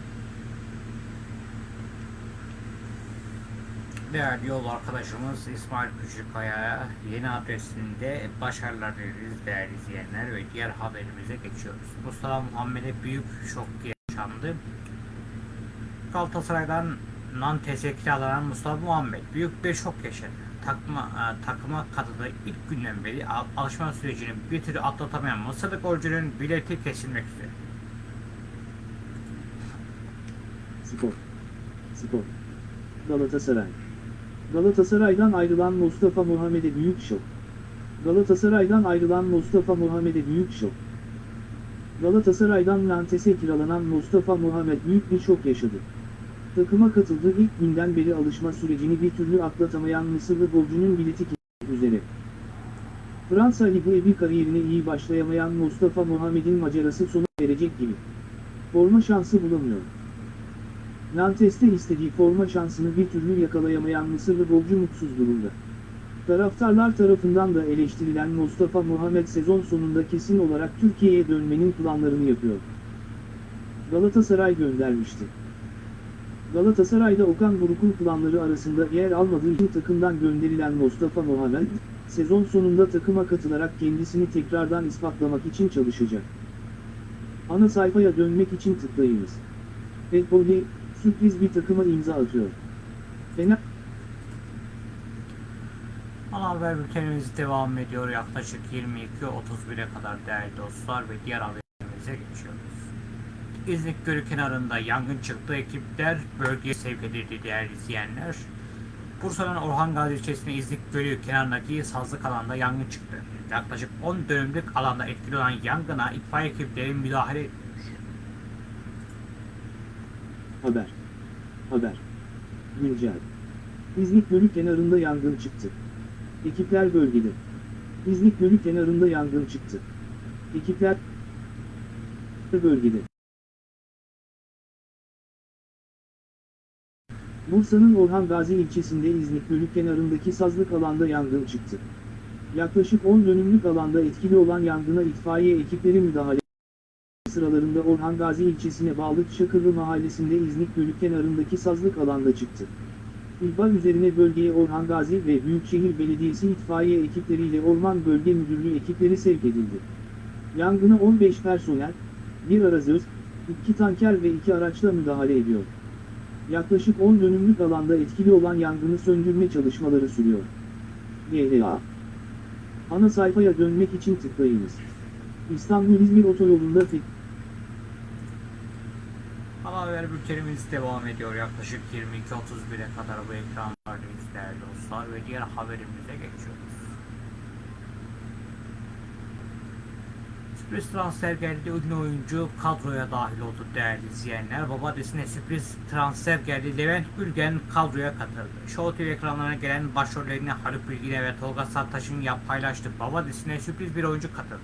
değerli yol arkadaşımız İsmail Küçükkaya'ya yeni adresinde başarılar dileriz değerli izleyenler ve diğer haberimize geçiyoruz. Mustafa Muhammed'e büyük şok yaşandı. Galatasaray'dan Nantes'e kiralanan Mustafa Muhammed büyük bir şok yaşadı. Takma, e, takıma katıldığı ilk günden beri al- alışma sürecini bir türlü atlatamayan Mısırlı golcünün bileti kesilmek üzere. Spor. Spor. Galatasaray. Galatasaray'dan ayrılan Mustafa Muhammed'e büyük şok. Galatasaray'dan ayrılan Mustafa Muhammed'e büyük şok. Galatasaray'dan Nantes'e kiralanan Mustafa Muhammed büyük bir şok yaşadı. Takıma katıldığı ilk günden beri alışma sürecini bir türlü atlatamayan Mısırlı golcünün bileti üzere. Fransa Ligi bir kariyerine iyi başlayamayan Mustafa Muhammed'in macerası sona erecek gibi. Forma şansı bulamıyor. Nantes'te istediği forma şansını bir türlü yakalayamayan Mısırlı golcü mutsuz durumda. Taraftarlar tarafından da eleştirilen Mustafa Muhammed sezon sonunda kesin olarak Türkiye'ye dönmenin planlarını yapıyor. Galatasaray göndermişti. Galatasaray'da Okan Buruk'un planları arasında yer almadığı takımdan gönderilen Mustafa Muhammed, sezon sonunda takıma katılarak kendisini tekrardan ispatlamak için çalışacak. Ana sayfaya dönmek için tıklayınız. Petboli, sürpriz bir takıma imza atıyor. Fener Ana haber bültenimiz devam ediyor. Yaklaşık 22.31'e kadar değerli dostlar ve diğer haberimize geçiyoruz. İznik Gölü kenarında yangın çıktı. Ekipler bölgeye sevk edildi değerli izleyenler. Bursa'nın Orhan Gazi ilçesinde İznik Gölü kenarındaki sazlık alanda yangın çıktı. Yaklaşık 10 dönümlük alanda etkili olan yangına itfaiye ekipleri müdahale etmiş. Haber. Haber. Güncel. İznik Gölü kenarında yangın çıktı. Ekipler bölgede. İznik Gölü kenarında yangın çıktı. Ekipler bölgede. Bursa'nın Orhan Gazi ilçesinde İznik Gölü kenarındaki sazlık alanda yangın çıktı. Yaklaşık 10 dönümlük alanda etkili olan yangına itfaiye ekipleri müdahale sıralarında Orhan Gazi ilçesine bağlı Çakırlı mahallesinde İznik Gölü kenarındaki sazlık alanda çıktı. İhbar üzerine bölgeye Orhan Gazi ve Büyükşehir Belediyesi itfaiye ekipleriyle Orman Bölge Müdürlüğü ekipleri sevk edildi. Yangına 15 personel, bir arazöz, iki tanker ve iki araçla müdahale ediyor. Yaklaşık 10 dönümlük alanda etkili olan yangını söndürme çalışmaları sürüyor. GHA Ana sayfaya dönmek için tıklayınız. İstanbul-İzmir otoyolunda fit Ana haber bültenimiz devam ediyor. Yaklaşık 22.31'e kadar bu ekranlardayız değerli dostlar ve diğer haberimize geçiyoruz. Sürpriz transfer geldi. Ünlü oyuncu kadroya dahil oldu değerli izleyenler. Baba dizisine sürpriz transfer geldi. Levent Gülgen kadroya katıldı. Show TV ekranlarına gelen başrollerini Haluk Bilginer ve Tolga Sartaş'ın paylaştı. Baba dizisine sürpriz bir oyuncu katıldı.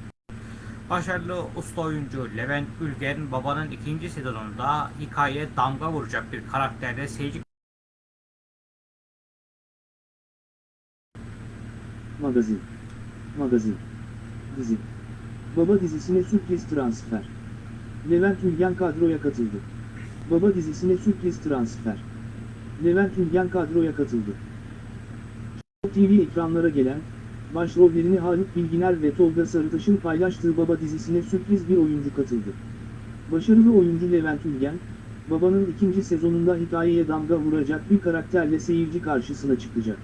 Başarılı usta oyuncu Levent Gülgen babanın ikinci sezonunda hikayeye damga vuracak bir karakterle seyirci Magazin. Magazin. Dizi. Baba dizisine sürpriz transfer. Levent Ülgen kadroya katıldı. Baba dizisine sürpriz transfer. Levent Ülgen kadroya katıldı. TV ekranlara gelen, başrollerini Haluk Bilginer ve Tolga Sarıtaş'ın paylaştığı Baba dizisine sürpriz bir oyuncu katıldı. Başarılı oyuncu Levent Ülgen, Baba'nın ikinci sezonunda hikayeye damga vuracak bir karakterle seyirci karşısına çıkacak.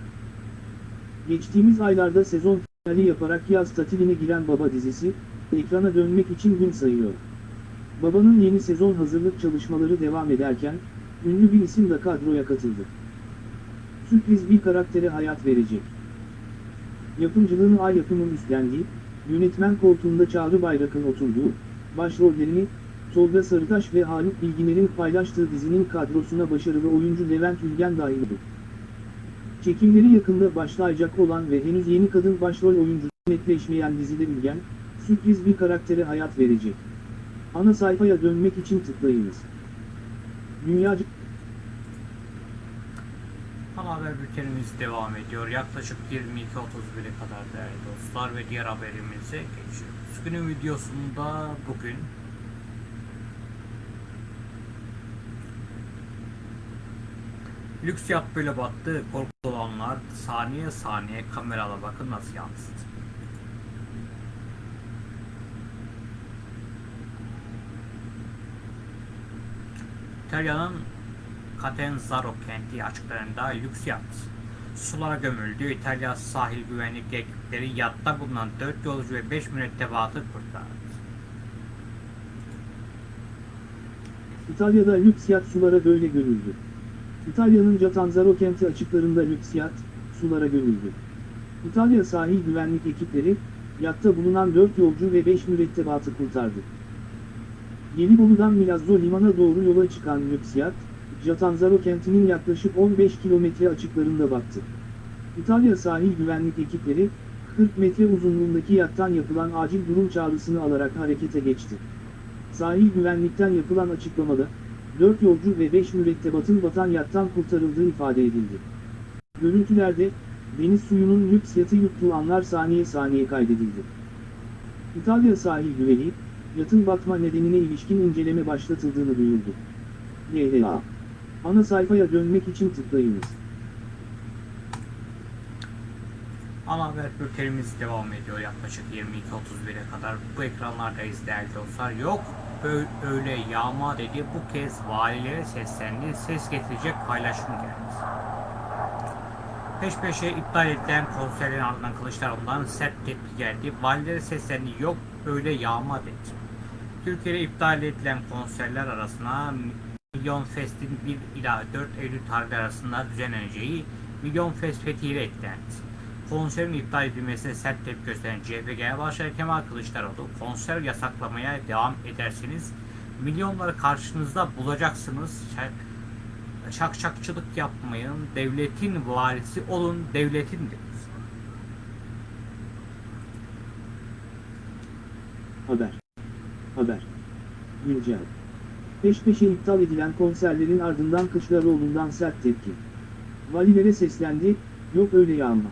Geçtiğimiz aylarda sezon finali yaparak yaz tatiline giren Baba dizisi, ekrana dönmek için gün sayıyor. Baba'nın yeni sezon hazırlık çalışmaları devam ederken, ünlü bir isim de kadroya katıldı. Sürpriz bir karaktere hayat verecek. Yapımcılığını Ay Yapım'ın üstlendiği, yönetmen koltuğunda Çağrı Bayrak'ın oturduğu, başrollerini, Tolga Sarıtaş ve Haluk Bilginer'in paylaştığı dizinin kadrosuna başarılı oyuncu Levent Ülgen dahil oldu. Çekimleri yakında başlayacak olan ve henüz yeni kadın başrol oyuncu netleşmeyen dizide Ülgen, sürpriz bir karaktere hayat verecek. Ana sayfaya dönmek için tıklayınız. Dünyacık Ana haber bültenimiz devam ediyor. Yaklaşık 22.31'e kadar değerli dostlar ve diğer haberimize geçiyoruz. Günün videosunda bugün Lüks yat böyle battı. Korku olanlar saniye saniye kamerala bakın nasıl yansıdı. İtalya'nın Catanzaro kenti açıklarında lüks yat sulara gömüldü. İtalya sahil güvenlik ekipleri yatta bulunan 4 yolcu ve 5 mürettebatı kurtardı. İtalya'da lüks yat sulara böyle gömüldü. İtalya'nın Catanzaro kenti açıklarında lüks yat, sulara gömüldü. İtalya sahil güvenlik ekipleri, yatta bulunan 4 yolcu ve 5 mürettebatı kurtardı. Gelibolu'dan Milazzo limana doğru yola çıkan lüks yat, Catanzaro kentinin yaklaşık 15 kilometre açıklarında battı. İtalya sahil güvenlik ekipleri, 40 metre uzunluğundaki yattan yapılan acil durum çağrısını alarak harekete geçti. Sahil güvenlikten yapılan açıklamada, 4 yolcu ve 5 mürettebatın batan yattan kurtarıldığı ifade edildi. Görüntülerde, deniz suyunun lüks yatı yuttuğu anlar saniye saniye kaydedildi. İtalya sahil güvenliği, yatın batma nedenine ilişkin inceleme başlatıldığını duyurdu. YHA. Ana sayfaya dönmek için tıklayınız. Ana haber bültenimiz devam ediyor yaklaşık 22.31'e kadar. Bu ekranlardayız değerli dostlar. Yok öyle yağma dedi. Bu kez valilere seslendi. Ses getirecek paylaşım geldi. Peş peşe iptal edilen konserlerin ardından Kılıçdaroğlu'ndan sert tepki geldi. Valilere seslendi. Yok öyle yağma dedi. Türkiye'de iptal edilen konserler arasına Milyon Fest'in 1 ila 4 Eylül tarihleri arasında düzenleneceği Milyon Fest Fethiye eklendi. Konserin iptal edilmesine sert tepki gösteren CHP Genel Başkanı Kemal Kılıçdaroğlu, konser yasaklamaya devam ederseniz milyonları karşınızda bulacaksınız. Şak- Şakşakçılık yapmayın, devletin varisi olun, devletin dedi. Haber. Haber. Güncel. Peş peşe iptal edilen konserlerin ardından Kılıçdaroğlu'ndan sert tepki. Valilere seslendi, yok öyle yağma.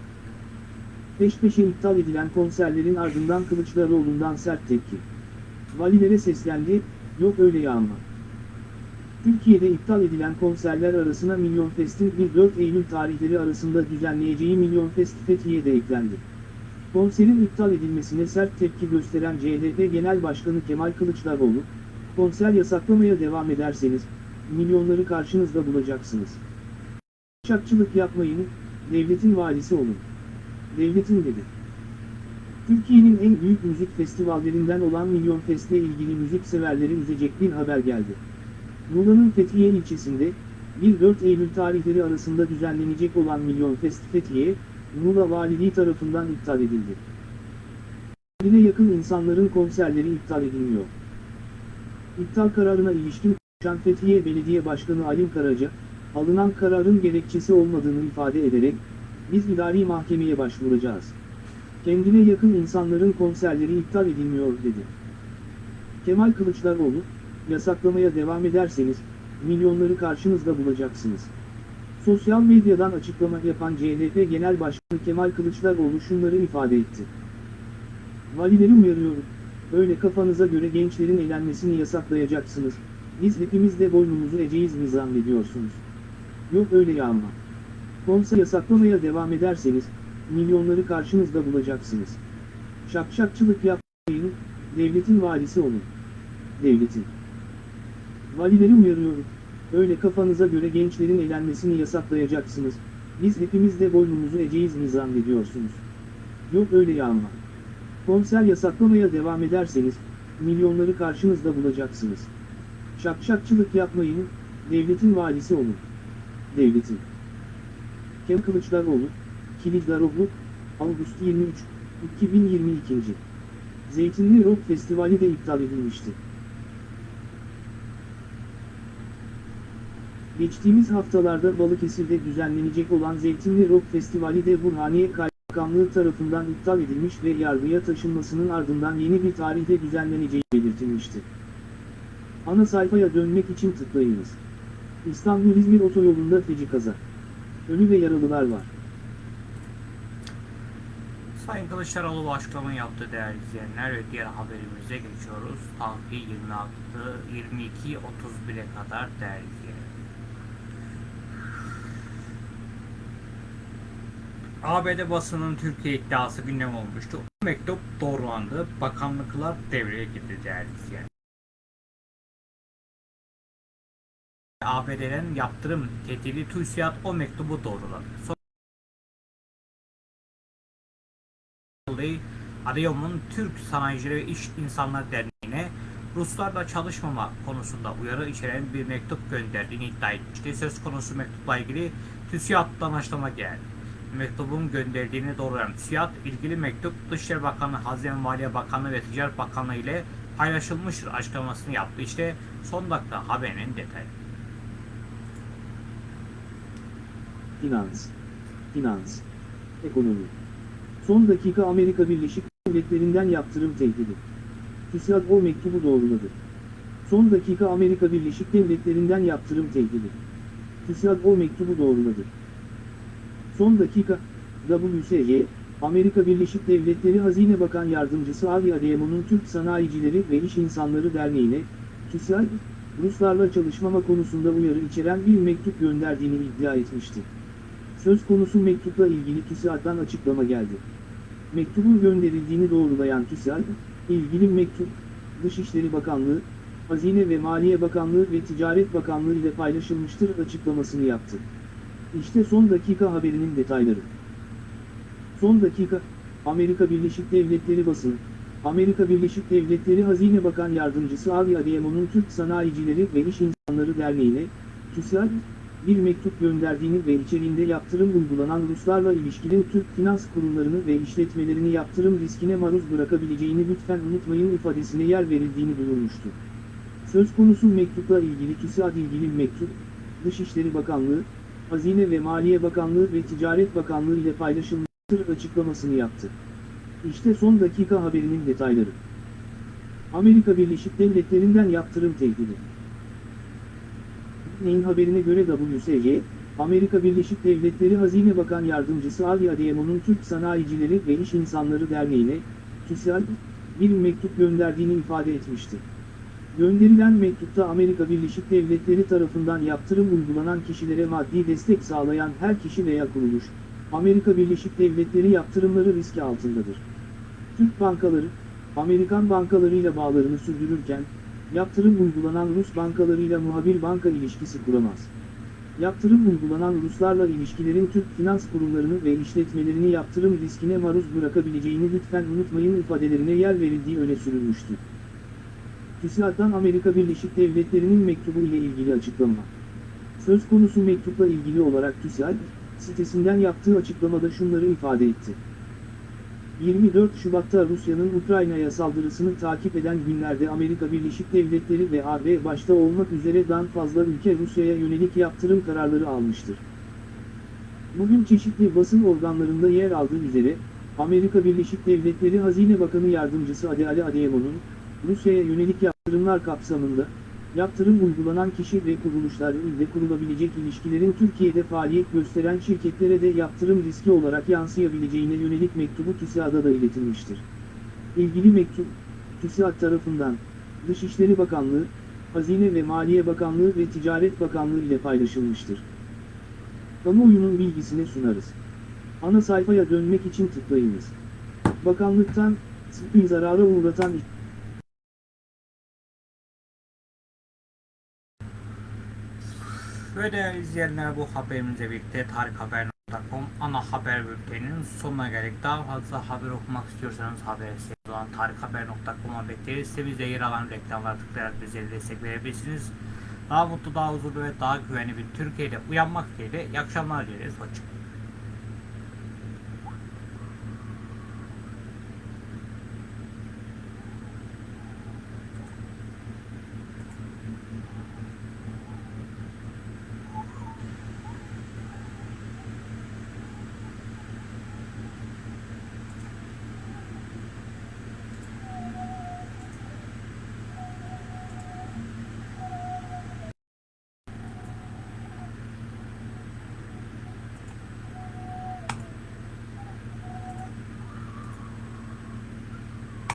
Peş peşe iptal edilen konserlerin ardından Kılıçdaroğlu'ndan sert tepki. Valilere seslendi, yok öyle yağma. Türkiye'de iptal edilen konserler arasına Milyon Fest'in 1-4 Eylül tarihleri arasında düzenleyeceği Milyon Fest Fethiye de eklendi. Konserin iptal edilmesine sert tepki gösteren CHP Genel Başkanı Kemal Kılıçdaroğlu, konser yasaklamaya devam ederseniz, milyonları karşınızda bulacaksınız. Şakçılık yapmayın, devletin valisi olun. Devletin dedi. Türkiye'nin en büyük müzik festivallerinden olan Milyon Fest'le ilgili müzik severleri üzecek bir haber geldi. Muğla'nın Fethiye ilçesinde, 1-4 Eylül tarihleri arasında düzenlenecek olan Milyon Fest Fethiye, Muğla Valiliği tarafından iptal edildi. Kendine yakın insanların konserleri iptal edilmiyor. İptal kararına ilişkin konuşan Fethiye Belediye Başkanı Alim Karaca, alınan kararın gerekçesi olmadığını ifade ederek, biz idari mahkemeye başvuracağız. Kendine yakın insanların konserleri iptal edilmiyor dedi. Kemal Kılıçdaroğlu, yasaklamaya devam ederseniz, milyonları karşınızda bulacaksınız. Sosyal medyadan açıklama yapan CHP Genel Başkanı Kemal Kılıçdaroğlu şunları ifade etti. Valileri uyarıyorum. Öyle kafanıza göre gençlerin eğlenmesini yasaklayacaksınız. Biz hepimiz de boynumuzu eğeceğiz mi zannediyorsunuz? Yok öyle ya ama. Konser yasaklamaya devam ederseniz, milyonları karşınızda bulacaksınız. Şakşakçılık yapmayın, devletin valisi olun. Devletin. Valileri uyarıyorum. Öyle kafanıza göre gençlerin eğlenmesini yasaklayacaksınız. Biz hepimiz de boynumuzu eğeceğiz mi zannediyorsunuz? Yok öyle ya ama. Konser yasaklamaya devam ederseniz, milyonları karşınızda bulacaksınız. Şakşakçılık yapmayın, devletin valisi olun. Devletin. Kemal Kılıçdaroğlu, Kilitdaroğlu, Ağustos 23, 2022. Zeytinli Rock Festivali de iptal edilmişti. Geçtiğimiz haftalarda Balıkesir'de düzenlenecek olan Zeytinli Rock Festivali de Burhaniye Kaymakamlığı tarafından iptal edilmiş ve yargıya taşınmasının ardından yeni bir tarihte düzenleneceği belirtilmişti. Ana sayfaya dönmek için tıklayınız. İstanbul-İzmir otoyolunda feci kaza. Ölü ve yaralılar var. Sayın Kılıçdaroğlu bu açıklamayı yaptı değerli izleyenler ve diğer haberimize geçiyoruz. Tahliye 26, 22, 31'e kadar değerli izleyenler. ABD basının Türkiye iddiası gündem olmuştu. Bu mektup doğrulandı. Bakanlıklar devreye girdi değerli izleyenler. ABD'den yaptırım tehdidi TÜSİAD o mektubu doğruladı. Son dolayı Adıyaman'ın Türk Sanayicileri ve İş İnsanları Derneği'ne Ruslarla çalışmama konusunda uyarı içeren bir mektup gönderdiğini iddia etmişti. Söz konusu mektupla ilgili TÜSİAD'dan açıklama geldi. Mektubun gönderdiğini doğrulayan TÜSİAD, ilgili mektup Dışişleri Bakanı, Hazine Maliye Bakanlığı ve Ticaret Bakanlığı ile paylaşılmıştır açıklamasını yaptı. İşte son dakika haberinin detayı. Finans. Finans. Ekonomi. Son dakika Amerika Birleşik Devletleri'nden yaptırım tehdidi. TÜSİAD o mektubu doğruladı. Son dakika Amerika Birleşik Devletleri'nden yaptırım tehdidi. TÜSİAD o mektubu doğruladı. Son dakika, WSY, Amerika Birleşik Devletleri Hazine Bakan Yardımcısı Avi Adeyemo'nun Türk Sanayicileri ve İş İnsanları Derneği'ne, TÜSİAD, Ruslarla çalışmama konusunda uyarı içeren bir mektup gönderdiğini iddia etmişti. Söz konusu mektupla ilgili TÜSİAD'dan açıklama geldi. Mektubun gönderildiğini doğrulayan TÜSİAD, ilgili mektup, Dışişleri Bakanlığı, Hazine ve Maliye Bakanlığı ve Ticaret Bakanlığı ile paylaşılmıştır açıklamasını yaptı. İşte son dakika haberinin detayları. Son dakika, Amerika Birleşik Devletleri basını, Amerika Birleşik Devletleri Hazine Bakan Yardımcısı Avi Adeyemo'nun Türk Sanayicileri ve İş İnsanları Derneği'ne, TÜSİAD, bir mektup gönderdiğini ve içeriğinde yaptırım uygulanan Ruslarla ilişkili Türk finans kurumlarını ve işletmelerini yaptırım riskine maruz bırakabileceğini lütfen unutmayın ifadesine yer verildiğini duyurmuştu. Söz konusu mektupla ilgili TÜSİAD ilgili mektup, Dışişleri Bakanlığı, Hazine ve Maliye Bakanlığı ve Ticaret Bakanlığı ile paylaşılmıştır açıklamasını yaptı. İşte son dakika haberinin detayları. Amerika Birleşik Devletleri'nden yaptırım tehdidi. Neyin haberine göre WSY, Amerika Birleşik Devletleri Hazine Bakan Yardımcısı Avi Adeyemo'nun Türk Sanayicileri ve İş İnsanları Derneği'ne, TÜSİAD, bir mektup gönderdiğini ifade etmişti. Gönderilen mektupta Amerika Birleşik Devletleri tarafından yaptırım uygulanan kişilere maddi destek sağlayan her kişi veya kuruluş, Amerika Birleşik Devletleri yaptırımları riski altındadır. Türk bankaları, Amerikan bankalarıyla bağlarını sürdürürken, yaptırım uygulanan Rus bankalarıyla muhabir banka ilişkisi kuramaz. Yaptırım uygulanan Ruslarla ilişkilerin Türk finans kurumlarını ve işletmelerini yaptırım riskine maruz bırakabileceğini lütfen unutmayın ifadelerine yer verildiği öne sürülmüştü. TÜSİAD'dan Amerika Birleşik Devletleri'nin mektubu ile ilgili açıklama. Söz konusu mektupla ilgili olarak TÜSİAD, sitesinden yaptığı açıklamada şunları ifade etti. 24 Şubat'ta Rusya'nın Ukrayna'ya saldırısını takip eden günlerde Amerika Birleşik Devletleri ve AB başta olmak üzere daha fazla ülke Rusya'ya yönelik yaptırım kararları almıştır. Bugün çeşitli basın organlarında yer aldığı üzere, Amerika Birleşik Devletleri Hazine Bakanı Yardımcısı Adele Adeyemo'nun, Rusya'ya yönelik yaptırımlar kapsamında, yaptırım uygulanan kişi ve kuruluşlar ile kurulabilecek ilişkilerin Türkiye'de faaliyet gösteren şirketlere de yaptırım riski olarak yansıyabileceğine yönelik mektubu TÜSİAD'a da iletilmiştir. İlgili mektup, TÜSİAD tarafından, Dışişleri Bakanlığı, Hazine ve Maliye Bakanlığı ve Ticaret Bakanlığı ile paylaşılmıştır. Kamuoyunun bilgisine sunarız. Ana sayfaya dönmek için tıklayınız. Bakanlıktan, sıkı zarara uğratan Ve değerli izleyenler bu haberimizle birlikte tarikhaber.com ana haber bülteninin sonuna geldik. Daha fazla haber okumak istiyorsanız haber sitesi olan tarikhaber.com'a bekleriz. Sitemizde yer alan reklamlara tıklayarak bizlere destek verebilirsiniz. Daha mutlu, daha huzurlu ve daha güvenli bir Türkiye'de uyanmak dileğiyle iyi akşamlar dileriz. Hoşçakalın.